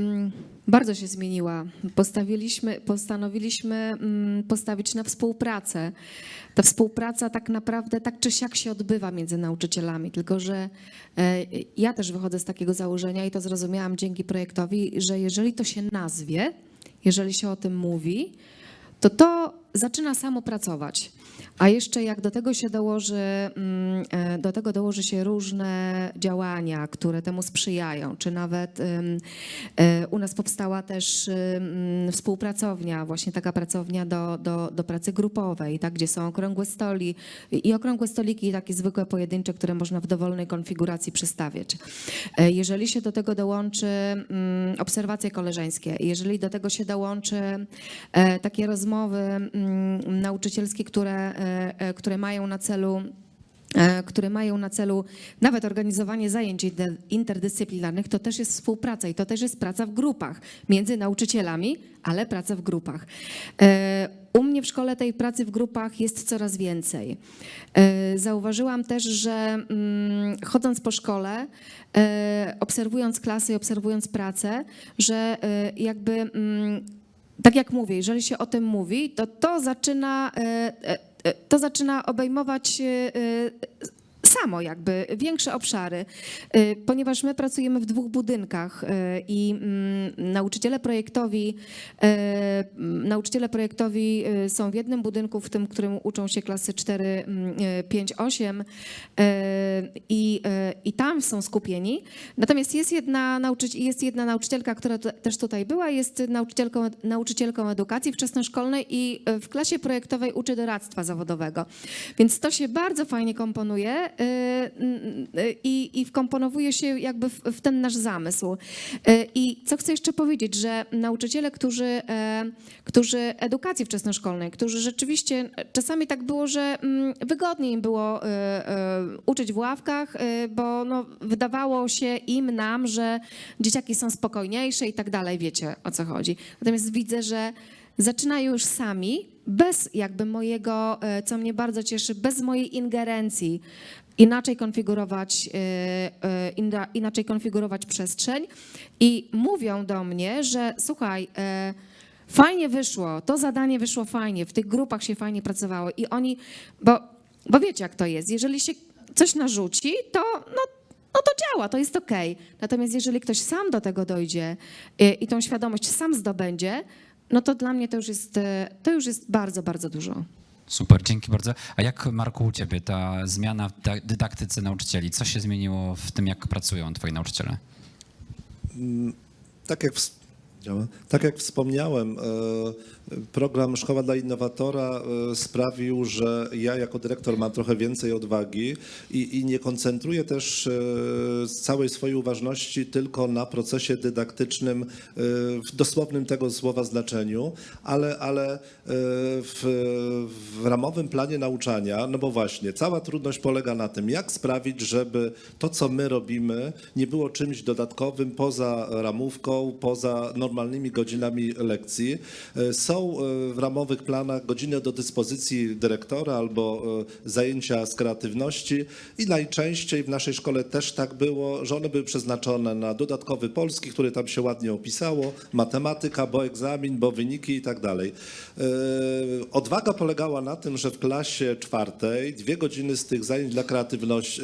Mm, Bardzo się zmieniła. Postawiliśmy, postanowiliśmy mm, postawić na współpracę. Ta współpraca tak naprawdę tak czy siak się odbywa między nauczycielami, tylko że e, ja też wychodzę z takiego założenia i to zrozumiałam dzięki projektowi, że jeżeli to się nazwie, jeżeli się o tym mówi, to to zaczyna samo pracować. A jeszcze jak do tego się dołoży, mm, e, do tego dołoży się różne działania, które temu sprzyjają, czy nawet e, u nas powstała też współpracownia, właśnie taka pracownia do, do, do pracy grupowej, tak, gdzie są okrągłe stoli i okrągłe stoliki takie zwykłe pojedyncze, które można w dowolnej konfiguracji przestawiać. E, Jeżeli się do tego dołączy mm, obserwacje koleżeńskie, jeżeli do tego się dołączy takie rozmowy mm, nauczycielskie, które, e, e, które mają na celu e, które mają na celu nawet organizowanie zajęć inter- interdyscyplinarnych, to też jest współpraca i to też jest praca w grupach między nauczycielami, ale praca w grupach. U mnie w szkole tej pracy w grupach jest coraz więcej. Zauważyłam też, że mm, chodząc po szkole, obserwując klasy i obserwując pracę, że jakby mm, tak jak mówię, jeżeli się o tym mówi, to to zaczyna, e, e, e, to zaczyna obejmować samo jakby większe obszary, e, ponieważ my pracujemy w dwóch budynkach e, i mm, nauczyciele projektowi, e, m, nauczyciele projektowi są w jednym budynku, w tym, którym uczą się klasy 4, mm, e, 5, 8 e, i, i tam są skupieni. Natomiast jest jedna, nauczyci- jest jedna nauczycielka, która też tutaj była, jest nauczycielką, nauczycielką edukacji wczesnoszkolnej i w klasie projektowej uczy doradztwa zawodowego. Więc to się bardzo fajnie komponuje i, i wkomponowuje się jakby w, w ten nasz zamysł. I co chcę jeszcze powiedzieć, że nauczyciele, którzy, e, którzy edukacji wczesnoszkolnej, którzy rzeczywiście czasami tak było, że mm, wygodniej im było uczyć w ławkach, bo no, wydawało się im, nam, że dzieciaki są spokojniejsze i tak dalej, wiecie o co chodzi. Natomiast widzę, że zaczynają już sami, bez jakby mojego, e, co mnie bardzo cieszy, bez mojej ingerencji, inaczej konfigurować, e, e, inaczej konfigurować przestrzeń i mówią do mnie, że słuchaj, e, fajnie wyszło, to zadanie wyszło fajnie, w tych grupach się fajnie pracowało i oni, bo, bo wiecie jak to jest, jeżeli się coś narzuci, to, no, no to działa, to jest okej. Natomiast jeżeli ktoś sam do tego dojdzie y, i tą świadomość sam zdobędzie, no to dla mnie to już jest, to już jest bardzo, bardzo dużo. Super, dzięki bardzo. A jak Marku u ciebie ta zmiana w da- dydaktyce nauczycieli? Co się zmieniło w tym, jak pracują twoi nauczyciele? Tak jak, działa. tak jak wspomniałem, e, program Szkoła dla Innowatora e, sprawił, że ja jako dyrektor mam trochę więcej odwagi i, i nie koncentruję też e, całej swojej uważności tylko na procesie dydaktycznym w dosłownym tego słowa znaczeniu, ale, ale w, w ramowym planie nauczania, no bo właśnie, cała trudność polega na tym, jak sprawić, żeby to, co my robimy, nie było czymś dodatkowym poza ramówką, poza normalnymi godzinami lekcji. E, Są e, w ramowych planach godziny do dyspozycji dyrektora albo e, zajęcia z kreatywności i najczęściej w naszej szkole też tak było, że one były przeznaczone na dodatkowy polski, który tam się ładnie opisało, matematyka, bo egzamin, bo wyniki i tak dalej. Odwaga polegała na tym, że w klasie czwartej dwie godziny z tych zajęć dla kreatywności,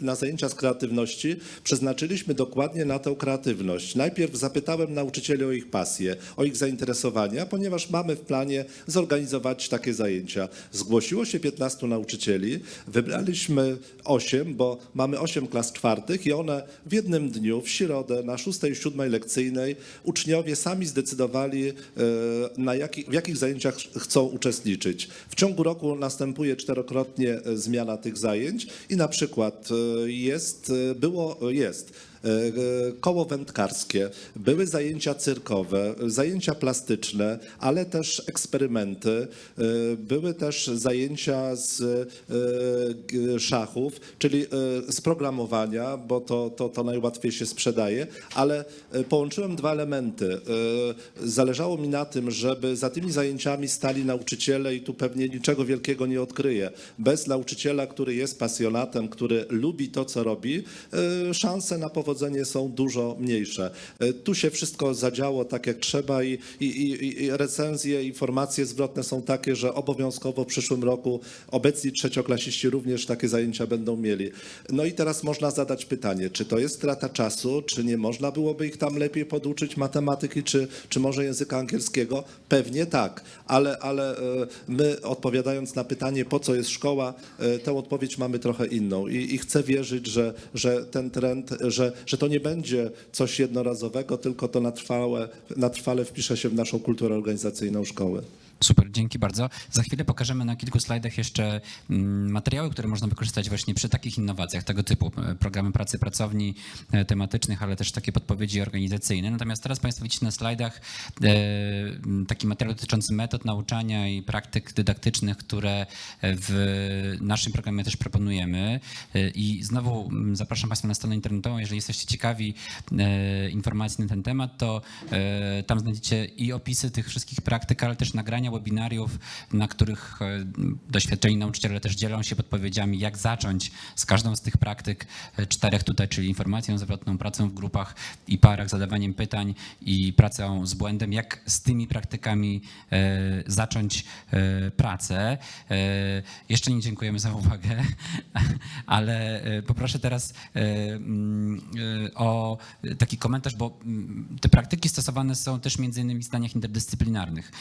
na zajęcia z kreatywności przeznaczyliśmy dokładnie na tę kreatywność. Najpierw zapytałem nauczycieli o ich pasję, o ich zainteresowania, ponieważ mamy w planie zorganizować takie zajęcia. Zgłosiło się 15 nauczycieli, wybraliśmy 8, bo mamy 8 klas czwartych i one w jednym dniu, w środę, na 6 i 7 lekcyjnej, uczniowie sami zdecydowali, e, na jaki, w jakich zajęciach chcą uczestniczyć. W ciągu roku następuje czterokrotnie e, zmiana tych zajęć i na przykład e, jest, było, jest koło wędkarskie, były zajęcia cyrkowe, zajęcia plastyczne, ale też eksperymenty, e, były też zajęcia z e, szachów, czyli e, z programowania, bo to, to, to najłatwiej się sprzedaje, ale e, połączyłem dwa elementy. E, Zależało mi na tym, żeby za tymi zajęciami stali nauczyciele i tu pewnie niczego wielkiego nie odkryję. Bez nauczyciela, który jest pasjonatem, który lubi to, co robi, e, szanse na powodzenie są dużo mniejsze. E, Tu się wszystko zadziało tak, jak trzeba i, i, i, i recenzje, informacje zwrotne są takie, że obowiązkowo w przyszłym roku obecni trzecioklasiści również takie zajęcia będą mieli. No i teraz można zadać pytanie, czy to jest strata czasu, czy nie można byłoby ich tam lepiej poduczyć matematyki, czy, czy może języka angielskiego? Pewnie tak, ale, ale e, my odpowiadając na pytanie, po co jest szkoła, e, tę odpowiedź mamy trochę inną i, i chcę wierzyć, że, że ten trend, że, że to nie będzie coś jednorazowego, tylko to na trwale wpisze się w naszą kulturę organizacyjną szkoły. Super, dzięki bardzo. Za chwilę pokażemy na kilku slajdach jeszcze mm, materiały, które można wykorzystać właśnie przy takich innowacjach tego typu. e, Programy pracy pracowni e, tematycznych, ale też takie podpowiedzi organizacyjne. Natomiast teraz Państwo widzicie na slajdach e, taki materiał dotyczący metod nauczania i praktyk dydaktycznych, które w naszym programie też proponujemy. I znowu zapraszam Państwa na stronę internetową. Jeżeli jesteście ciekawi informacji na ten temat, to tam znajdziecie i opisy tych wszystkich praktyk, ale też nagrania webinariów, na których e, doświadczeni nauczyciele też dzielą się podpowiedziami, jak zacząć z każdą z tych praktyk e, czterech tutaj, czyli informacją zwrotną, pracą w grupach i parach, zadawaniem pytań i pracą z błędem, jak z tymi praktykami e, zacząć pracę. Jeszcze nie dziękujemy za uwagę, ale poproszę teraz mm, o taki komentarz, bo mm, te praktyki stosowane są też między innymi w zdaniach interdyscyplinarnych.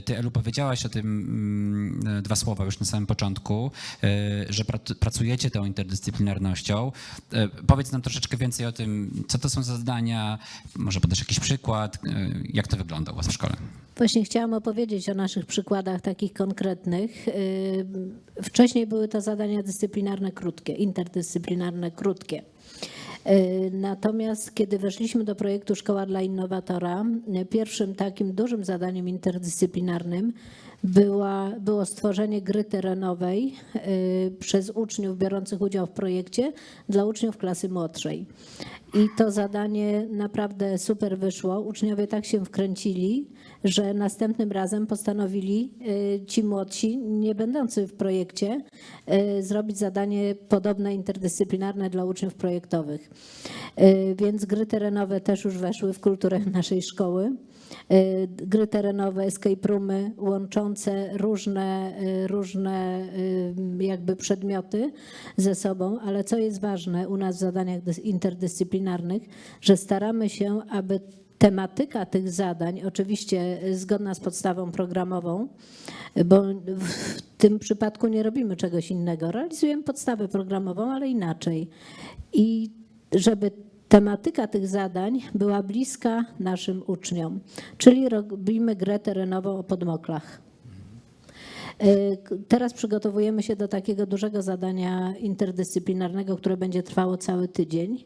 Ty, Elu, powiedziałaś o tym mm, dwa słowa już na samym początku, e, że prac- pracujecie tą interdyscyplinarnością. E, Powiedz nam troszeczkę więcej o tym, co to są za zadania, może podasz jakiś przykład, e, jak to wygląda u was w szkole. Właśnie chciałam opowiedzieć o naszych przykładach takich konkretnych. Wcześniej były to zadania dyscyplinarne krótkie, interdyscyplinarne krótkie. Yy, Natomiast kiedy weszliśmy do projektu Szkoła dla Innowatora, pierwszym takim dużym zadaniem interdyscyplinarnym była, było stworzenie gry terenowej yy, przez uczniów biorących udział w projekcie dla uczniów klasy młodszej. I to zadanie naprawdę super wyszło. Uczniowie tak się wkręcili, że następnym razem postanowili y, ci młodsi, nie będący w projekcie, y, zrobić zadanie podobne, interdyscyplinarne dla uczniów projektowych. Y, Więc gry terenowe też już weszły w kulturę naszej szkoły. gry terenowe, escape roomy łączące różne, różne jakby przedmioty ze sobą, ale co jest ważne u nas w zadaniach dys- interdyscyplinarnych, że staramy się, aby tematyka tych zadań, oczywiście zgodna z podstawą programową, bo w tym przypadku nie robimy czegoś innego. Realizujemy podstawę programową, ale inaczej. I żeby tematyka tych zadań była bliska naszym uczniom, czyli robimy grę terenową o podmoklach. K- Teraz przygotowujemy się do takiego dużego zadania interdyscyplinarnego, które będzie trwało cały tydzień.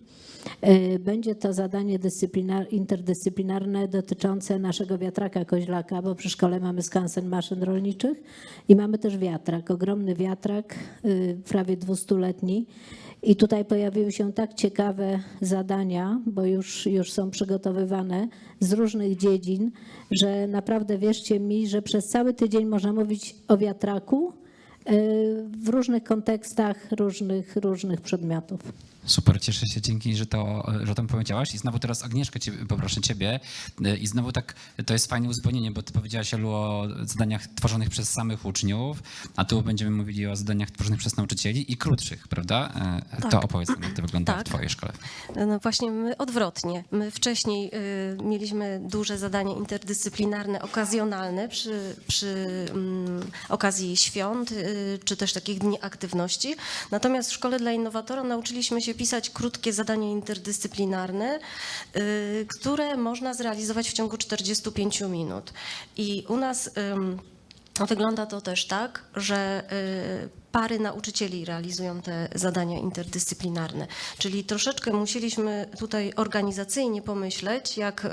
E, Będzie to zadanie dyscyplinar- interdyscyplinarne dotyczące naszego wiatraka koźlaka, bo przy szkole mamy skansen maszyn rolniczych i mamy też wiatrak, ogromny wiatrak, y, prawie 200-letni. I tutaj pojawiły się tak ciekawe zadania, bo już, już są przygotowywane z różnych dziedzin, że naprawdę wierzcie mi, że przez cały tydzień można mówić o wiatraku y, w różnych kontekstach różnych, różnych przedmiotów. Super, cieszę się, dzięki, że to, że o tym powiedziałaś. I znowu teraz Agnieszkę, ciebie, poproszę ciebie. I znowu tak, to jest fajne uzupełnienie, bo ty powiedziałaś Elu, o zadaniach tworzonych przez samych uczniów, a tu będziemy mówili o zadaniach tworzonych przez nauczycieli i krótszych, prawda? To Tak. opowiedz nam, jak to wygląda w Tak. twojej szkole. No właśnie my odwrotnie. My wcześniej y, mieliśmy duże zadania interdyscyplinarne, okazjonalne przy, przy mm, okazji świąt y, czy też takich dni aktywności. Natomiast w Szkole dla Innowatora nauczyliśmy się pisać krótkie zadania interdyscyplinarne, y, które można zrealizować w ciągu 45 minut. I u nas wygląda to też tak, że y, pary nauczycieli realizują te zadania interdyscyplinarne. Czyli troszeczkę musieliśmy tutaj organizacyjnie pomyśleć, jak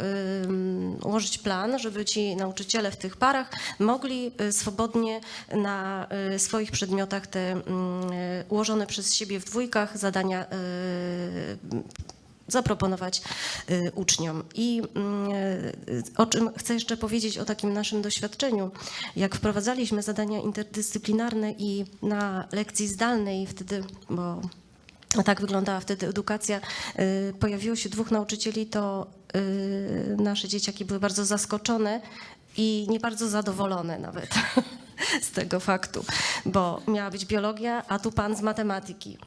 ułożyć plan, żeby ci nauczyciele w tych parach mogli y, swobodnie na y, swoich przedmiotach te mm, y, ułożone przez siebie w dwójkach zadania zaproponować y, uczniom. I mm, y, o czym chcę jeszcze powiedzieć o takim naszym doświadczeniu, jak wprowadzaliśmy zadania interdyscyplinarne i na lekcji zdalnej wtedy, bo tak wyglądała wtedy edukacja, y, pojawiło się dwóch nauczycieli, to nasze dzieciaki były bardzo zaskoczone i nie bardzo zadowolone nawet z tego faktu, bo miała być biologia, a tu pan z matematyki.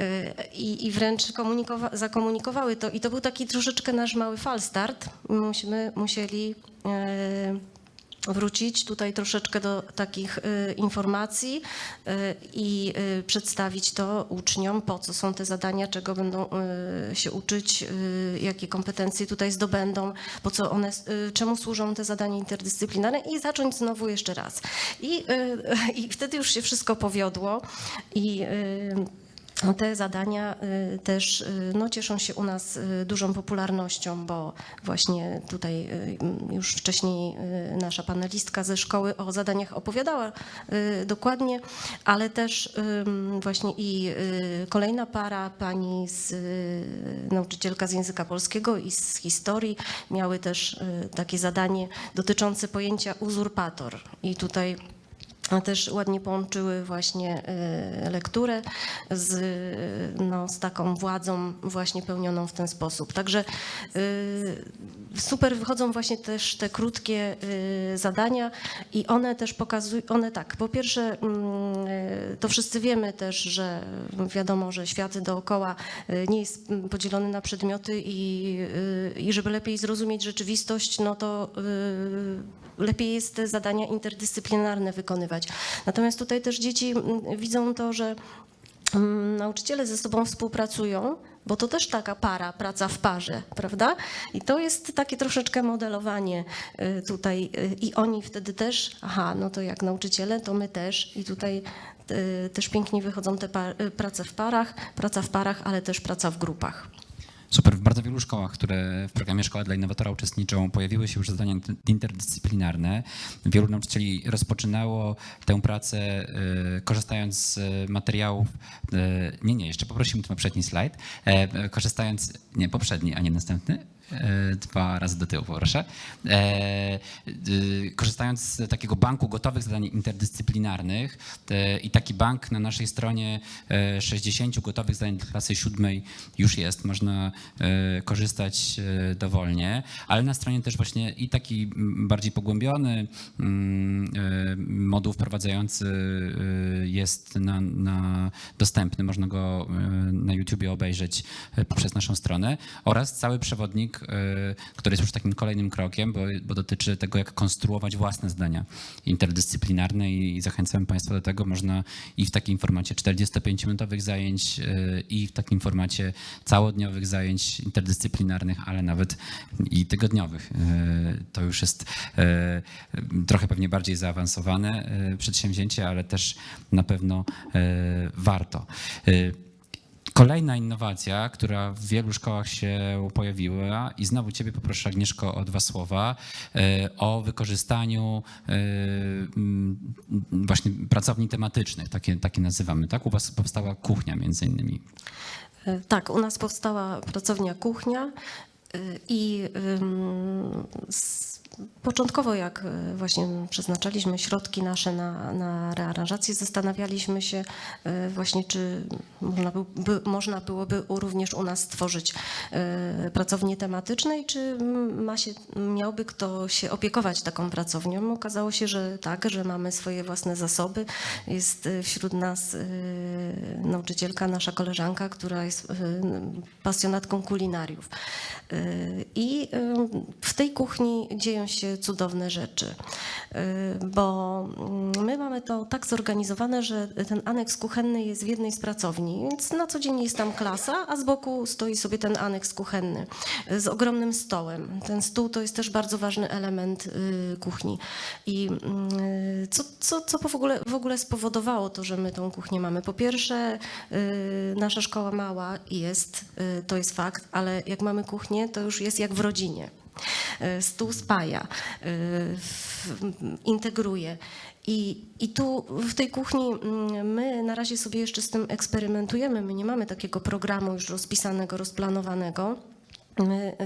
Y, I, i wręcz komunikowa- zakomunikowały to. I to był taki troszeczkę nasz mały falstart. Myśmy musieli y, wrócić tutaj troszeczkę do takich y, informacji i przedstawić to uczniom, po co są te zadania, czego będą się uczyć, jakie kompetencje tutaj zdobędą, po co one, czemu służą te zadania interdyscyplinarne i zacząć znowu jeszcze raz. I, i wtedy już się wszystko powiodło i te zadania y, też y, no, cieszą się u nas y, dużą popularnością, bo właśnie tutaj już wcześniej nasza panelistka ze szkoły o zadaniach opowiadała dokładnie, ale też właśnie i kolejna para, pani z, nauczycielka z języka polskiego i z historii miały też takie zadanie dotyczące pojęcia uzurpator. I tutaj też ładnie połączyły właśnie y, lekturę z, y, no, z taką władzą właśnie pełnioną w ten sposób. Także y, super wychodzą właśnie też te krótkie zadania i one też pokazują, one tak, po pierwsze mm, to wszyscy wiemy też, że wiadomo, że świat dookoła nie jest podzielony na przedmioty i, i żeby lepiej zrozumieć rzeczywistość, no to lepiej jest te zadania interdyscyplinarne wykonywać. Natomiast tutaj też dzieci mm, widzą to, że mm, nauczyciele ze sobą współpracują, bo to też taka para, praca w parze, prawda? I to jest takie troszeczkę modelowanie y, tutaj y, i oni wtedy też, aha, no to jak nauczyciele, to my też i tutaj y, też pięknie wychodzą te prace w parach, praca w parach, ale też praca w grupach. Super. W bardzo wielu szkołach, które w programie Szkoła dla Innowatora uczestniczą, pojawiły się już zadania inter- interdyscyplinarne. Wielu nauczycieli rozpoczynało tę pracę e, korzystając z materiałów. e, Nie, nie, jeszcze poprosimy tu poprzedni slajd. E, Korzystając, nie, poprzedni, a nie następny. E, Dwa razy do tyłu, poproszę. E, y, Korzystając z takiego banku gotowych zadań interdyscyplinarnych e, i taki bank na naszej stronie e, 60 gotowych zadań klasy siódmej już jest, można e, korzystać e, dowolnie, ale na stronie też właśnie i taki bardziej pogłębiony mm, e, moduł wprowadzający e, jest na, na dostępny, można go e, na YouTubie obejrzeć e, poprzez naszą stronę oraz cały przewodnik, e, który jest już takim kolejnym krokiem, bo, bo dotyczy tego, jak konstruować własne zdania interdyscyplinarne i, zachęcam Państwa do tego. Można i w takim formacie 45-minutowych zajęć e, i w takim formacie całodniowych zajęć interdyscyplinarnych, ale nawet i tygodniowych. E, To już jest trochę pewnie bardziej zaawansowane przedsięwzięcie, ale też na pewno warto. Kolejna innowacja, która w wielu szkołach się pojawiła i znowu Ciebie poproszę Agnieszko o dwa słowa e, o wykorzystaniu e, właśnie pracowni tematycznych, takie, takie nazywamy, tak? U Was powstała kuchnia między innymi. E, Tak, u nas powstała pracownia kuchnia i s- początkowo jak y, właśnie przeznaczaliśmy środki nasze na, na rearanżację, zastanawialiśmy się y, właśnie, czy można, był, by, można byłoby również u nas stworzyć y, pracownię tematyczne i czy ma się, miałby kto się opiekować taką pracownią. Okazało się, że tak, że mamy swoje własne zasoby. Jest wśród nas nauczycielka, nasza koleżanka, która jest pasjonatką kulinariów. I w tej kuchni dzieją się cudowne rzeczy, Y, bo mm, my mamy to tak zorganizowane, że ten aneks kuchenny jest w jednej z pracowni, więc na co dzień jest tam klasa, a z boku stoi sobie ten aneks kuchenny y, z ogromnym stołem. Ten stół to jest też bardzo ważny element y, kuchni. I y, co, co, co w, ogóle, w ogóle spowodowało to, że my tą kuchnię mamy? Po pierwsze, nasza szkoła mała jest, to jest fakt, ale jak mamy kuchnię, to już jest jak w rodzinie. Y, Stół spaja, w- integruje. I, I tu w tej kuchni mm, my na razie sobie jeszcze z tym eksperymentujemy. My nie mamy takiego programu już rozpisanego, rozplanowanego. My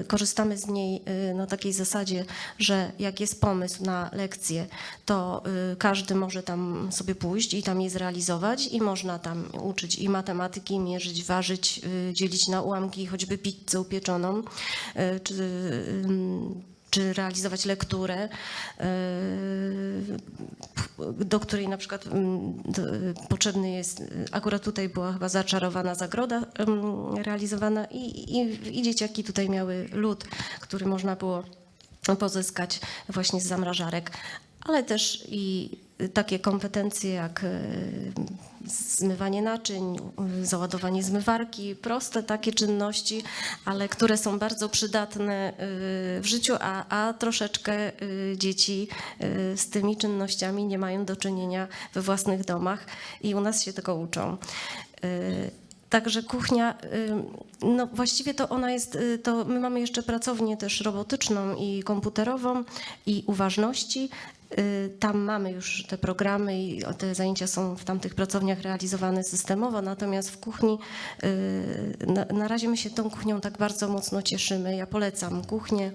y, korzystamy z niej y, na takiej zasadzie, że jak jest pomysł na lekcję, to y, każdy może tam sobie pójść i tam je zrealizować i można tam uczyć i matematyki, mierzyć, ważyć, dzielić na ułamki, choćby pizzę upieczoną, czy, czy realizować lekturę, y, do której na przykład mm, potrzebny jest, akurat tutaj była chyba zaczarowana zagroda realizowana i, i, i dzieciaki tutaj miały lód, który można było pozyskać właśnie z zamrażarek, ale też i takie kompetencje jak e, zmywanie naczyń, załadowanie zmywarki, proste takie czynności, ale które są bardzo przydatne e, w życiu, a, a troszeczkę e, dzieci e, z tymi czynnościami nie mają do czynienia we własnych domach i u nas się tego uczą. Także kuchnia, y, no właściwie to ona jest, y, to my mamy jeszcze pracownię też robotyczną i komputerową i uważności. Y, Tam mamy już te programy i te zajęcia są w tamtych pracowniach realizowane systemowo, natomiast w kuchni y, na, razie my się tą kuchnią tak bardzo mocno cieszymy. Ja polecam kuchnię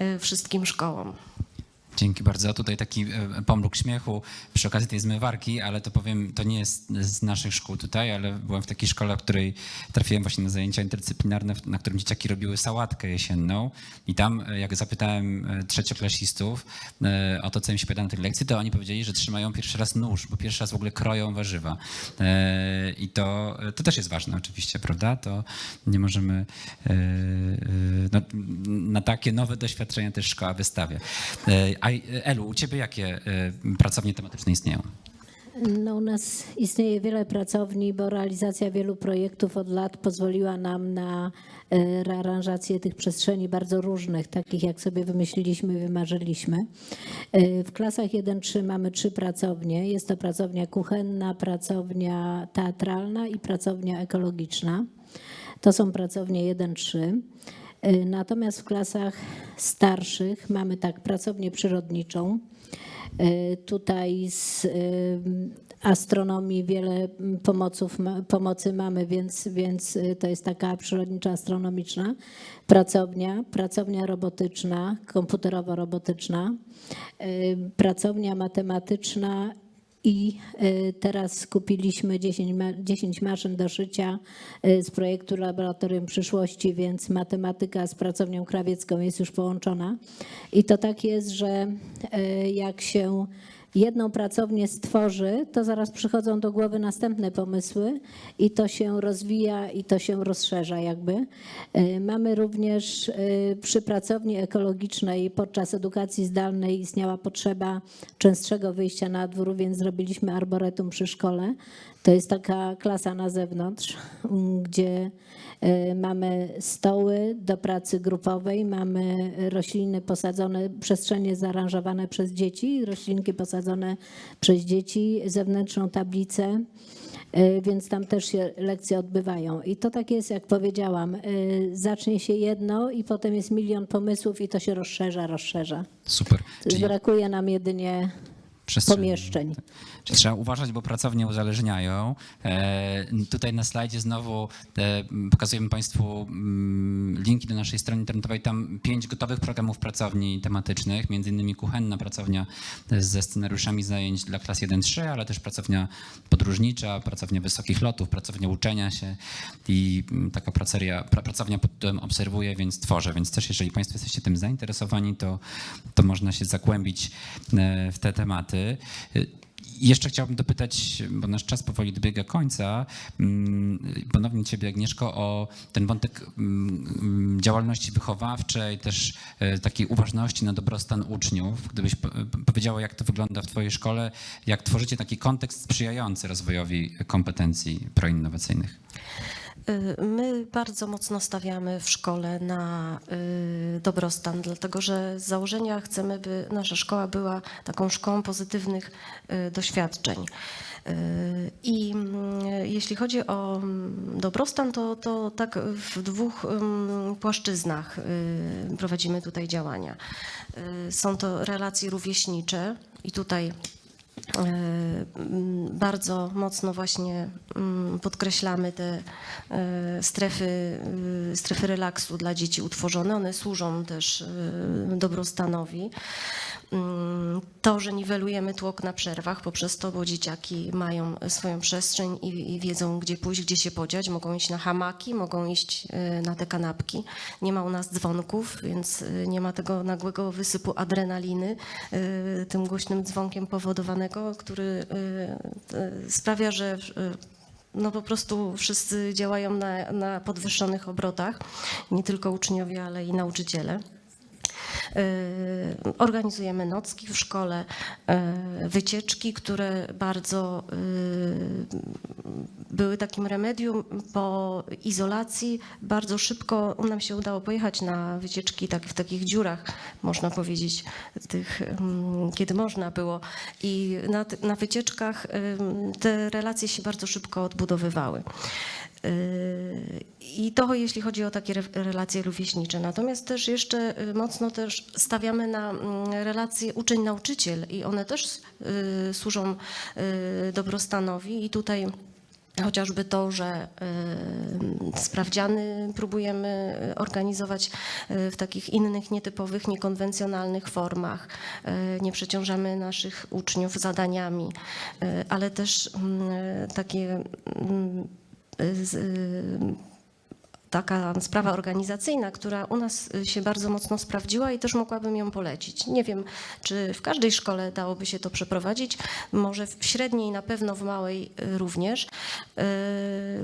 y, wszystkim szkołom. Dzięki bardzo. Tutaj taki e, pomruk śmiechu przy okazji tej zmywarki, ale to powiem, to nie jest z naszych szkół tutaj, ale byłem w takiej szkole, w której trafiłem właśnie na zajęcia interdyscyplinarne, na którym dzieciaki robiły sałatkę jesienną i tam e, jak zapytałem e, trzecioklasistów o to, co im się pyta na tej lekcji, to oni powiedzieli, że trzymają pierwszy raz nóż, bo pierwszy raz w ogóle kroją warzywa. I to, to też jest ważne oczywiście, prawda? To nie możemy no, na takie nowe doświadczenia też szkoła wystawia. E, A Elu, u ciebie jakie e, pracownie tematyczne istnieją? No, u nas istnieje wiele pracowni, bo realizacja wielu projektów od lat pozwoliła nam na e, rearanżację tych przestrzeni bardzo różnych, takich jak sobie wymyśliliśmy, wymarzyliśmy. E, W klasach 1-3 mamy trzy pracownie. Jest to pracownia kuchenna, pracownia teatralna i pracownia ekologiczna. To są pracownie 1-3. Y, Natomiast w klasach starszych mamy tak pracownię przyrodniczą. Y, Tutaj z y, astronomii wiele pomoców, pomocy mamy, więc, więc to jest taka przyrodnicza astronomiczna pracownia, pracownia robotyczna, komputerowo-robotyczna, pracownia matematyczna i y, teraz skupiliśmy 10, ma- 10 maszyn do szycia y, z projektu Laboratorium Przyszłości, więc matematyka z pracownią krawiecką jest już połączona. I to tak jest, że y, jak się jedną pracownię stworzy, to zaraz przychodzą do głowy następne pomysły i to się rozwija i to się rozszerza jakby. Y, Mamy również y, przy pracowni ekologicznej podczas edukacji zdalnej istniała potrzeba częstszego wyjścia na dwór, więc zrobiliśmy arboretum przy szkole. To jest taka klasa na zewnątrz, gdzie y, mamy stoły do pracy grupowej, mamy rośliny posadzone, przestrzenie zaaranżowane przez dzieci, roślinki posadzone przez dzieci, zewnętrzną tablicę, y, więc tam też się lekcje odbywają. I to tak jest, jak powiedziałam, y, zacznie się jedno i potem jest milion pomysłów i to się rozszerza, rozszerza. Super. Czyli Brakuje nam jedynie. Pomieszczeń. Czyli trzeba uważać, bo pracownie uzależniają. E, tutaj na slajdzie znowu e, pokazujemy Państwu mm, linki do naszej strony internetowej. Tam pięć gotowych programów pracowni tematycznych, między innymi kuchenna pracownia ze scenariuszami zajęć dla klas 1-3, ale też pracownia podróżnicza, pracownia wysokich lotów, pracownia uczenia się i mm, taka praceria, pra, pracownia pod tytułem obserwuję, więc tworzę. Więc też jeżeli Państwo jesteście tym zainteresowani, to, to można się zagłębić e, w te tematy. E, jeszcze chciałbym dopytać, bo nasz czas powoli dobiega końca, mm, ponownie Ciebie Agnieszko, o ten wątek mm, mm, działalności wychowawczej, też e, takiej uważności na dobrostan uczniów. Gdybyś po- powiedziała, jak to wygląda w Twojej szkole, jak tworzycie taki kontekst sprzyjający rozwojowi kompetencji proinnowacyjnych. Y, My bardzo mocno stawiamy w szkole na y, dobrostan, dlatego że z założenia chcemy, by nasza szkoła była taką szkołą pozytywnych y, doświadczeń. I mm, jeśli chodzi o mm, dobrostan, to, to tak w dwóch mm, płaszczyznach prowadzimy tutaj działania. Są to relacje rówieśnicze i tutaj Bardzo mocno właśnie podkreślamy te e, strefy, y, strefy relaksu dla dzieci utworzone. One służą też dobrostanowi. Mm, To, że niwelujemy tłok na przerwach poprzez to, bo dzieciaki mają swoją przestrzeń i, i wiedzą, gdzie pójść, gdzie się podziać. Mogą iść na hamaki, mogą iść y, na te kanapki. Nie ma u nas dzwonków, więc y, nie ma tego nagłego wysypu adrenaliny y, tym głośnym dzwonkiem powodowanego, który sprawia, że no po prostu wszyscy działają na, na podwyższonych obrotach, nie tylko uczniowie, ale i nauczyciele. Y, Organizujemy nocki w szkole, y, wycieczki, które bardzo y, były takim remedium po izolacji. Bardzo szybko nam się udało pojechać na wycieczki tak, w takich dziurach, można powiedzieć, tych, mm, kiedy można było. I na, na wycieczkach te relacje się bardzo szybko odbudowywały. Yy, I to jeśli chodzi o takie re- relacje rówieśnicze. Natomiast też jeszcze y, mocno też stawiamy na mm, relacje uczeń-nauczyciel i one też y, służą dobrostanowi i tutaj Chociażby to, że sprawdziany próbujemy organizować w takich innych, nietypowych, niekonwencjonalnych formach. Nie przeciążamy naszych uczniów zadaniami, ale też mm, takie mm, taka sprawa organizacyjna, która u nas y, się bardzo mocno sprawdziła i też mogłabym ją polecić. Nie wiem, czy w każdej szkole dałoby się to przeprowadzić, może w średniej, na pewno w małej y, również. Y,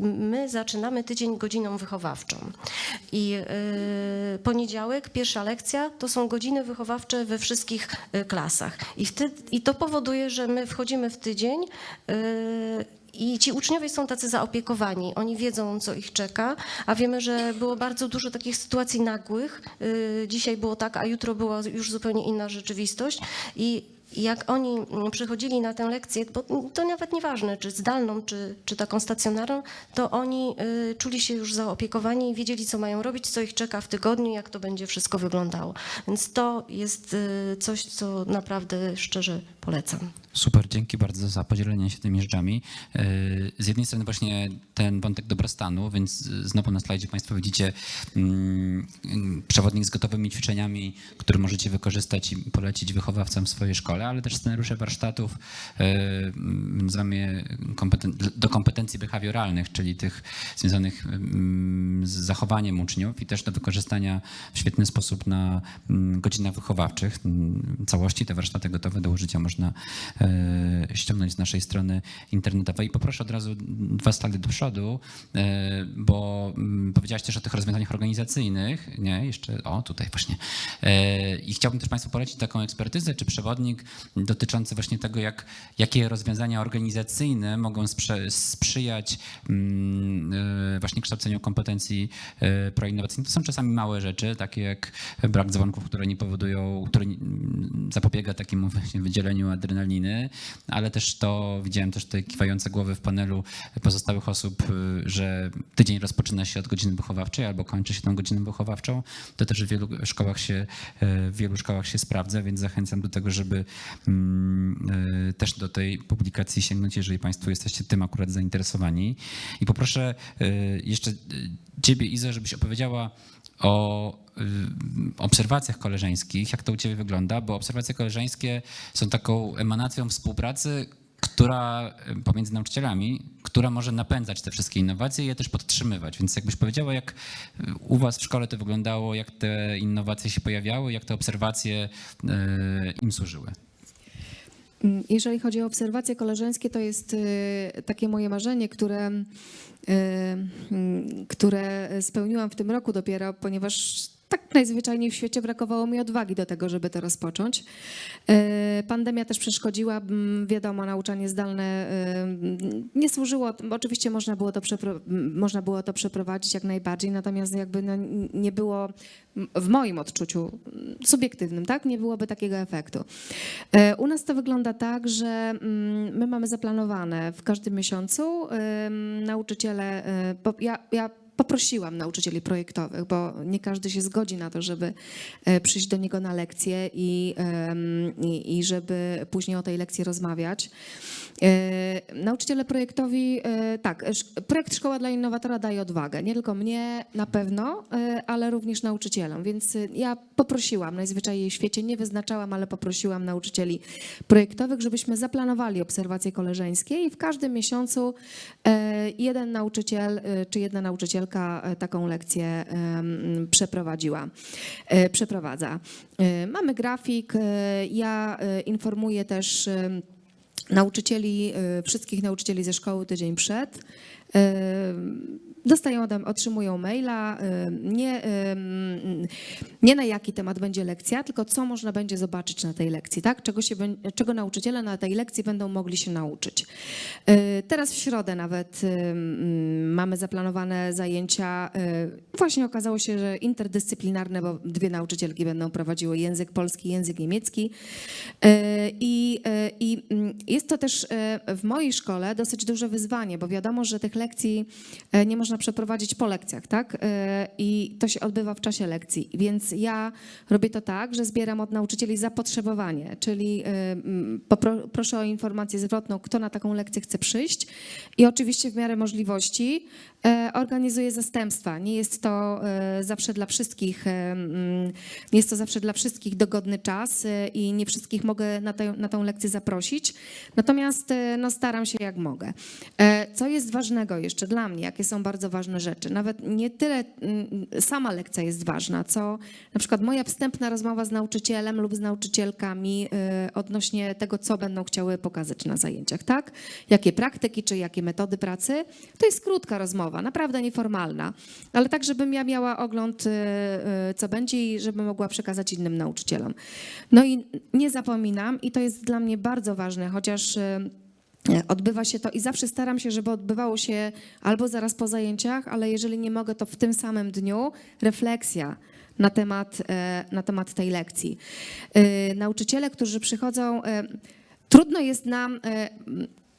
My zaczynamy tydzień godziną wychowawczą i y, poniedziałek, pierwsza lekcja, to są godziny wychowawcze we wszystkich y, klasach. I, wtedy, i to powoduje, że my wchodzimy w tydzień y, i ci uczniowie są tacy zaopiekowani, oni wiedzą, co ich czeka, a wiemy, że było bardzo dużo takich sytuacji nagłych. Y, Dzisiaj było tak, a jutro była już zupełnie inna rzeczywistość i jak oni przychodzili na tę lekcję, bo to nawet nieważne, czy zdalną, czy, czy taką stacjonarną, to oni y, czuli się już zaopiekowani i wiedzieli, co mają robić, co ich czeka w tygodniu, jak to będzie wszystko wyglądało. Więc to jest y, coś, co naprawdę szczerze polecam. Super, dzięki bardzo za podzielenie się tymi rzeczami. Yy, Z jednej strony właśnie ten wątek dobrostanu, więc znowu na slajdzie Państwo widzicie mm, przewodnik z gotowymi ćwiczeniami, który możecie wykorzystać i polecić wychowawcom w swojej szkole, ale też scenariusze warsztatów kompeten- do kompetencji behawioralnych, czyli tych związanych z zachowaniem uczniów i też do wykorzystania w świetny sposób na godzinach wychowawczych. Całości te warsztaty gotowe do użycia można e, ściągnąć z naszej strony internetowej. I poproszę od razu dwa slajdy do przodu, e, bo powiedziałaś też o tych rozwiązaniach organizacyjnych. Nie, jeszcze, o tutaj właśnie. E, I chciałbym też Państwu polecić taką ekspertyzę czy przewodnik dotyczący właśnie tego, jak, jakie rozwiązania organizacyjne mogą sprzyjać mm, e, właśnie kształceniu kompetencji e, proinnowacyjnych. To są czasami małe rzeczy, takie jak brak dzwonków, które nie powodują, które mm, zapobiega takiemu właśnie wydzieleniu adrenaliny, ale też to, widziałem też te kiwające głowy w panelu pozostałych osób, y, że tydzień rozpoczyna się od godziny wychowawczej albo kończy się tą godzinę wychowawczą. To też w wielu szkołach się, w wielu szkołach się sprawdza, więc zachęcam do tego, żeby też do tej publikacji sięgnąć, jeżeli Państwo jesteście tym akurat zainteresowani. I poproszę y, jeszcze y, Ciebie, Izo, żebyś opowiedziała o obserwacjach koleżeńskich, jak to u Ciebie wygląda, bo obserwacje koleżeńskie są taką emanacją współpracy, która pomiędzy nauczycielami, która może napędzać te wszystkie innowacje i je też podtrzymywać. Więc jakbyś powiedziała, jak u Was w szkole to wyglądało, jak te innowacje się pojawiały, jak te obserwacje im służyły. Mm, Jeżeli chodzi o obserwacje koleżeńskie, to jest y, takie moje marzenie, które, y, mm, które spełniłam w tym roku dopiero, ponieważ tak najzwyczajniej w świecie brakowało mi odwagi do tego, żeby to rozpocząć. Y, Pandemia też przeszkodziła, wiadomo, nauczanie zdalne y, nie służyło, oczywiście można było to, można było to przeprowadzić jak najbardziej, natomiast jakby no, nie było w moim odczuciu subiektywnym, tak, nie byłoby takiego efektu. E, U nas to wygląda tak, że my mamy zaplanowane w każdym miesiącu nauczyciele, ja, ja poprosiłam nauczycieli projektowych, bo nie każdy się zgodzi na to, żeby e, przyjść do niego na lekcję i, i, żeby później o tej lekcji rozmawiać. E, Nauczyciele projektowi, e, tak, projekt Szkoła dla Innowatora daje odwagę. Nie tylko mnie na pewno, ale również nauczycielom. Więc ja poprosiłam, najzwyczajniej w świecie, nie wyznaczałam, ale poprosiłam nauczycieli projektowych, żebyśmy zaplanowali obserwacje koleżeńskie i w każdym miesiącu jeden nauczyciel czy jedna nauczycielka e, taką lekcję przeprowadziła, e, przeprowadza. E, Mamy grafik, ja informuję też nauczycieli, wszystkich nauczycieli ze szkoły tydzień przed. Y, Dostają, otrzymują maila, y, nie, ym, nie na jaki temat będzie lekcja, tylko co można będzie zobaczyć na tej lekcji, tak? czego, się, czego nauczyciele na tej lekcji będą mogli się nauczyć. Y, Teraz w środę nawet ym, mamy zaplanowane zajęcia. y, Właśnie okazało się, że interdyscyplinarne, bo dwie nauczycielki będą prowadziły język polski, język niemiecki. Y, I, y, i mm, jest to też y, w mojej szkole dosyć duże wyzwanie, bo wiadomo, że tych lekcji y, nie można przeprowadzić po lekcjach, tak? Y, I to się odbywa w czasie lekcji. Więc ja robię to tak, że zbieram od nauczycieli zapotrzebowanie, czyli popro, proszę o informację zwrotną, kto na taką lekcję chce przyjść i oczywiście w miarę możliwości e, organizuję zastępstwa. Nie jest to e, zawsze dla wszystkich, e, mm, nie jest to zawsze dla wszystkich dogodny czas i nie wszystkich mogę na, tę- na tą lekcję zaprosić. Natomiast no, staram się jak mogę. Co jest ważnego jeszcze dla mnie, jakie są bardzo ważne rzeczy? Nawet nie tyle mm, sama lekcja jest ważna, co na przykład moja wstępna rozmowa z nauczycielem lub z nauczycielkami odnośnie tego, co będą chciały pokazać na zajęciach, tak? Jakie praktyki czy jakie metody pracy. To jest krótka rozmowa, naprawdę nieformalna, ale tak, żebym ja miała ogląd, e, e, co będzie i żebym mogła przekazać innym nauczycielom. No i nie zapominam, i to jest dla mnie bardzo ważne, chociaż e, Odbywa się to i zawsze staram się, żeby odbywało się albo zaraz po zajęciach, ale jeżeli nie mogę, to w tym samym dniu refleksja na temat, na temat tej lekcji. Nauczyciele, którzy przychodzą, trudno jest nam,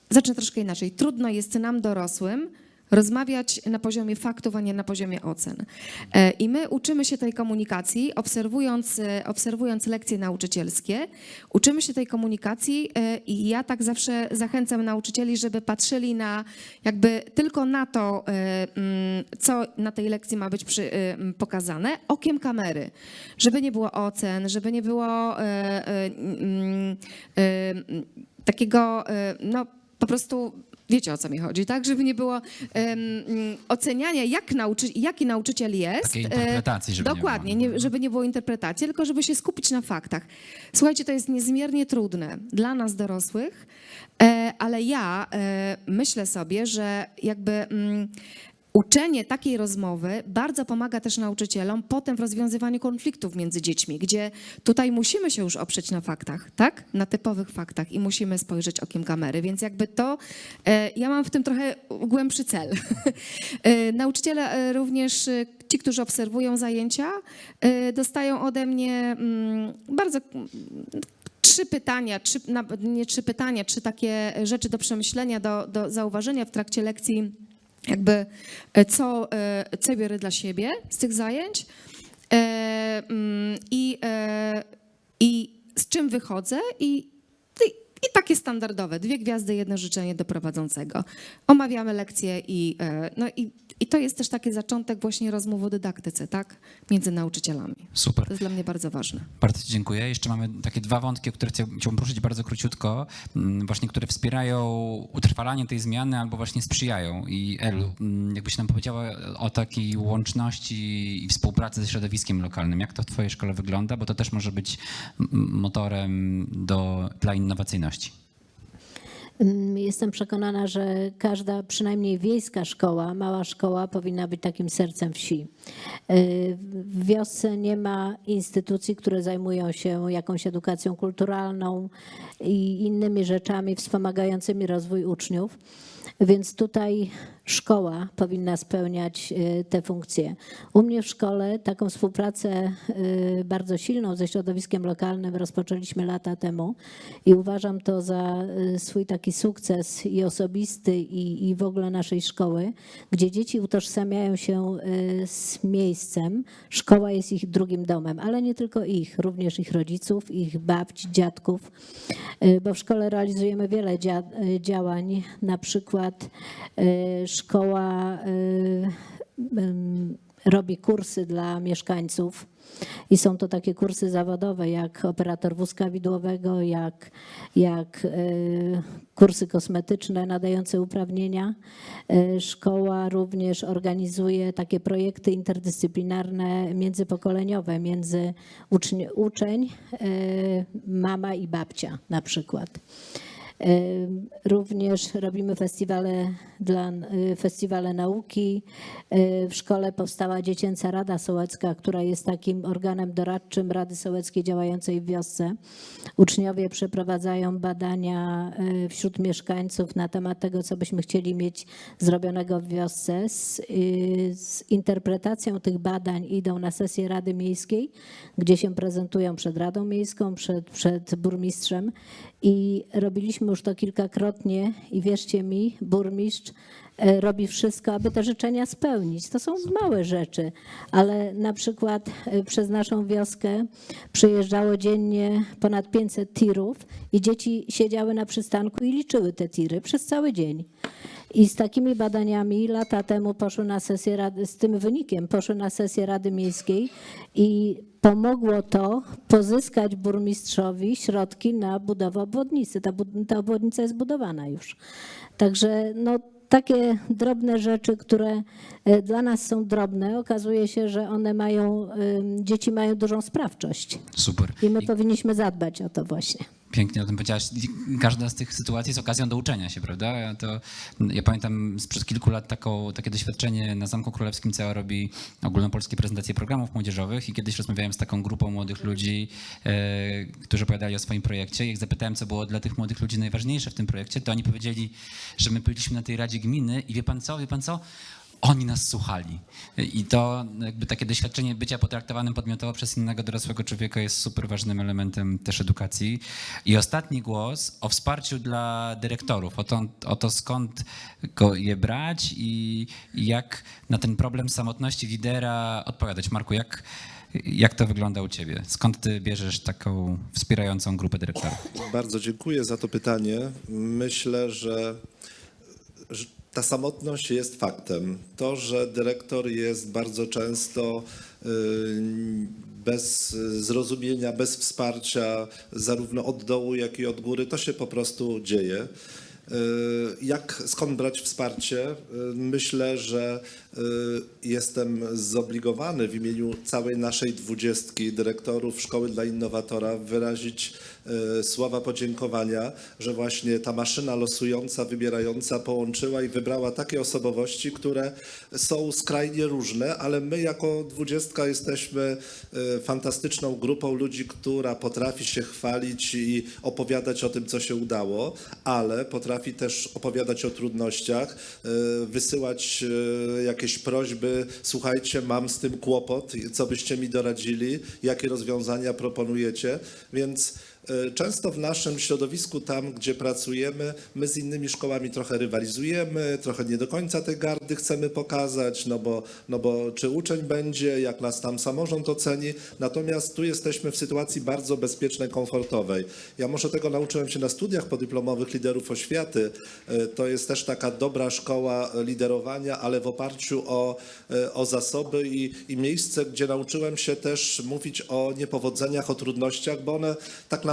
zacznę troszkę inaczej, trudno jest nam dorosłym rozmawiać na poziomie faktów, a nie na poziomie ocen. E, I my uczymy się tej komunikacji, obserwując, e, obserwując lekcje nauczycielskie, uczymy się tej komunikacji e, i ja tak zawsze zachęcam nauczycieli, żeby patrzyli na jakby tylko na to, mm, co na tej lekcji ma być przy, pokazane, okiem kamery. Żeby nie było ocen, żeby nie było mm, takiego, no po prostu wiecie o co mi chodzi, tak? Żeby nie było mm, oceniania, jak nauczy, jaki nauczyciel jest. Takiej e, interpretacji, żeby nie Dokładnie, było. nie, żeby nie było interpretacji, tylko żeby się skupić na faktach. Słuchajcie, to jest niezmiernie trudne dla nas dorosłych, e, ale ja e, myślę sobie, że jakby mm, uczenie takiej rozmowy bardzo pomaga też nauczycielom potem w rozwiązywaniu konfliktów między dziećmi, gdzie tutaj musimy się już oprzeć na faktach, tak? Na typowych faktach i musimy spojrzeć okiem kamery, więc jakby to, e, ja mam w tym trochę głębszy cel. E, Nauczyciele e, również, ci, którzy obserwują zajęcia, dostają ode mnie mm, bardzo mm, trzy pytania, trzy, nie trzy pytania, trzy takie rzeczy do przemyślenia, do, do zauważenia w trakcie lekcji, jakby e, co, e, co biorę dla siebie z tych zajęć e, mm, i, i z czym wychodzę i, i, i takie standardowe, dwie gwiazdy, jedno życzenie do prowadzącego. Omawiamy lekcje i, no i, i to jest też taki zaczątek właśnie rozmów o dydaktyce, tak? Między nauczycielami. Super. To jest dla mnie bardzo ważne. Bardzo Ci dziękuję. Jeszcze mamy takie dwa wątki, o które chciał- chciałbym poruszyć bardzo króciutko, mm, właśnie które wspierają utrwalanie tej zmiany albo właśnie sprzyjają. I Elu, mm, jakbyś nam powiedziała o takiej łączności i współpracy ze środowiskiem lokalnym. Jak to w Twojej szkole wygląda? Bo to też może być motorem do, dla innowacyjności. Mm, Jestem przekonana, że każda, przynajmniej wiejska szkoła, mała szkoła powinna być takim sercem wsi. Y, W wiosce nie ma instytucji, które zajmują się jakąś edukacją kulturalną i innymi rzeczami wspomagającymi rozwój uczniów. Więc tutaj szkoła powinna spełniać y, te funkcje. U mnie w szkole taką współpracę y, bardzo silną ze środowiskiem lokalnym rozpoczęliśmy lata temu i uważam to za y, swój taki sukces i osobisty i, i w ogóle naszej szkoły, gdzie dzieci utożsamiają się z miejscem. Szkoła jest ich drugim domem, ale nie tylko ich, również ich rodziców, ich babci, dziadków, bo w szkole realizujemy wiele dzia- działań, na przykład y, szkoła y, robi kursy dla mieszkańców i są to takie kursy zawodowe jak operator wózka widłowego, jak, jak y, kursy kosmetyczne nadające uprawnienia. Y, Szkoła również organizuje takie projekty interdyscyplinarne, międzypokoleniowe, między uczeń, uczeń mama i babcia na przykład. Również robimy festiwale, dla, festiwale nauki. W szkole powstała Dziecięca Rada Sołecka, która jest takim organem doradczym Rady Sołeckiej działającej w wiosce. Uczniowie przeprowadzają badania wśród mieszkańców na temat tego, co byśmy chcieli mieć zrobionego w wiosce. Z, y, z interpretacją tych badań idą na sesję Rady Miejskiej, gdzie się prezentują przed Radą Miejską, przed, przed burmistrzem i robiliśmy już to kilkakrotnie i wierzcie mi, burmistrz e, robi wszystko, aby te życzenia spełnić. To są małe rzeczy, ale na przykład e, przez naszą wioskę przyjeżdżało dziennie ponad 500 tirów i dzieci siedziały na przystanku i liczyły te tiry przez cały dzień. I z takimi badaniami lata temu poszły na sesję rady, z tym wynikiem poszły na sesję Rady Miejskiej i pomogło to pozyskać burmistrzowi środki na budowę obwodnicy. Ta, ta obwodnica jest budowana już. Także no, takie drobne rzeczy, które e, dla nas są drobne, okazuje się, że one mają, dzieci mają dużą sprawczość. Super. I my I powinniśmy zadbać o to właśnie. Pięknie o tym powiedziałaś. Każda z tych sytuacji jest okazją do uczenia się, prawda? Ja, to, ja pamiętam sprzed kilku lat taką, takie doświadczenie na Zamku Królewskim CEA robi ogólnopolskie prezentacje programów młodzieżowych i kiedyś rozmawiałem z taką grupą młodych ludzi, e, którzy opowiadali o swoim projekcie. Jak zapytałem, co było dla tych młodych ludzi najważniejsze w tym projekcie, to oni powiedzieli, że my byliśmy na tej Radzie Gminy i wie pan co, wie pan co? Oni nas słuchali. I to jakby takie doświadczenie bycia potraktowanym podmiotowo przez innego dorosłego człowieka jest super ważnym elementem też edukacji. I ostatni głos o wsparciu dla dyrektorów, o to, o to skąd go je brać i, jak na ten problem samotności lidera odpowiadać. Marku, jak, jak to wygląda u ciebie? Skąd ty bierzesz taką wspierającą grupę dyrektorów? Bardzo dziękuję za to pytanie. Myślę, że ta samotność jest faktem. To, że dyrektor jest bardzo często y, bez zrozumienia, bez wsparcia, zarówno od dołu, jak i od góry, to się po prostu dzieje. Y, Jak, skąd brać wsparcie? Y, Myślę, że jestem zobligowany w imieniu całej naszej dwudziestki dyrektorów Szkoły dla Innowatora wyrazić y, słowa podziękowania, że właśnie ta maszyna losująca, wybierająca połączyła i wybrała takie osobowości, które są skrajnie różne, ale my jako dwudziestka jesteśmy y, fantastyczną grupą ludzi, która potrafi się chwalić i opowiadać o tym, co się udało, ale potrafi też opowiadać o trudnościach, y, wysyłać y, jakieś prośby, słuchajcie, mam z tym kłopot, co byście mi doradzili, jakie rozwiązania proponujecie, więc Często w naszym środowisku, tam gdzie pracujemy, my z innymi szkołami trochę rywalizujemy, trochę nie do końca tej gardy chcemy pokazać, no bo, no bo czy uczeń będzie, jak nas tam samorząd oceni. Natomiast tu jesteśmy w sytuacji bardzo bezpiecznej, komfortowej. Ja może tego nauczyłem się na studiach podyplomowych liderów oświaty. Y, To jest też taka dobra szkoła liderowania, ale w oparciu o, y, o zasoby i, i miejsce, gdzie nauczyłem się też mówić o niepowodzeniach, o trudnościach, bo one tak naprawdę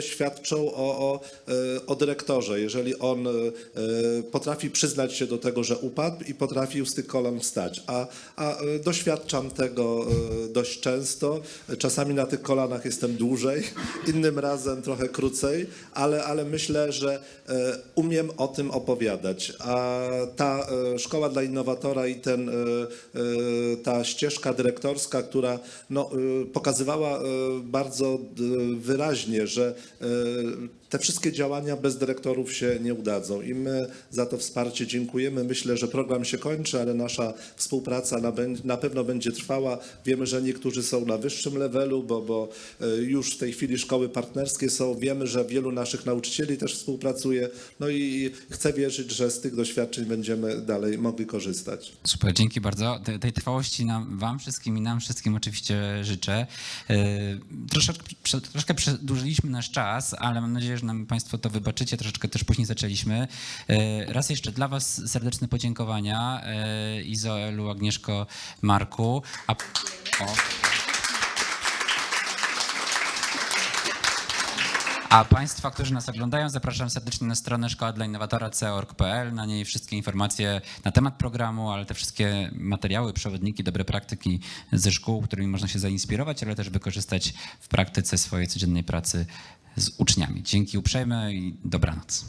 świadczą o, o, e, o dyrektorze. Jeżeli on e, potrafi przyznać się do tego, że upadł i potrafił z tych kolan wstać, a, a e, doświadczam tego dość często. Czasami na tych kolanach jestem dłużej, innym razem trochę krócej, ale, ale myślę, że umiem o tym opowiadać. A ta szkoła dla innowatora i ten, ta ścieżka dyrektorska, która no, pokazywała bardzo wyraźnie, że e, te wszystkie działania bez dyrektorów się nie udadzą i my za to wsparcie dziękujemy. Myślę, że program się kończy, ale nasza współpraca na, na pewno będzie trwała. Wiemy, że niektórzy są na wyższym levelu, bo, bo e, już w tej chwili szkoły partnerskie są. Wiemy, że wielu naszych nauczycieli też współpracuje. No i chcę wierzyć, że z tych doświadczeń będziemy dalej mogli korzystać. Super, dzięki bardzo. Te- Tej trwałości nam, wam wszystkim i nam wszystkim oczywiście życzę. E, Troszeczkę, troszkę przedłużyliśmy nasz czas, ale mam nadzieję, że nam Państwo to wybaczycie. Troszeczkę też później zaczęliśmy. E, Raz jeszcze dla Was serdeczne podziękowania. e, Izo, Elu, Agnieszko, Marku. A. A Państwa, którzy nas oglądają, zapraszam serdecznie na stronę szkoła dla innowatora co.org.pl. Na niej wszystkie informacje na temat programu, ale te wszystkie materiały, przewodniki, dobre praktyki ze szkół, którymi można się zainspirować, ale też wykorzystać w praktyce swojej codziennej pracy z uczniami. Dzięki uprzejme i dobranoc.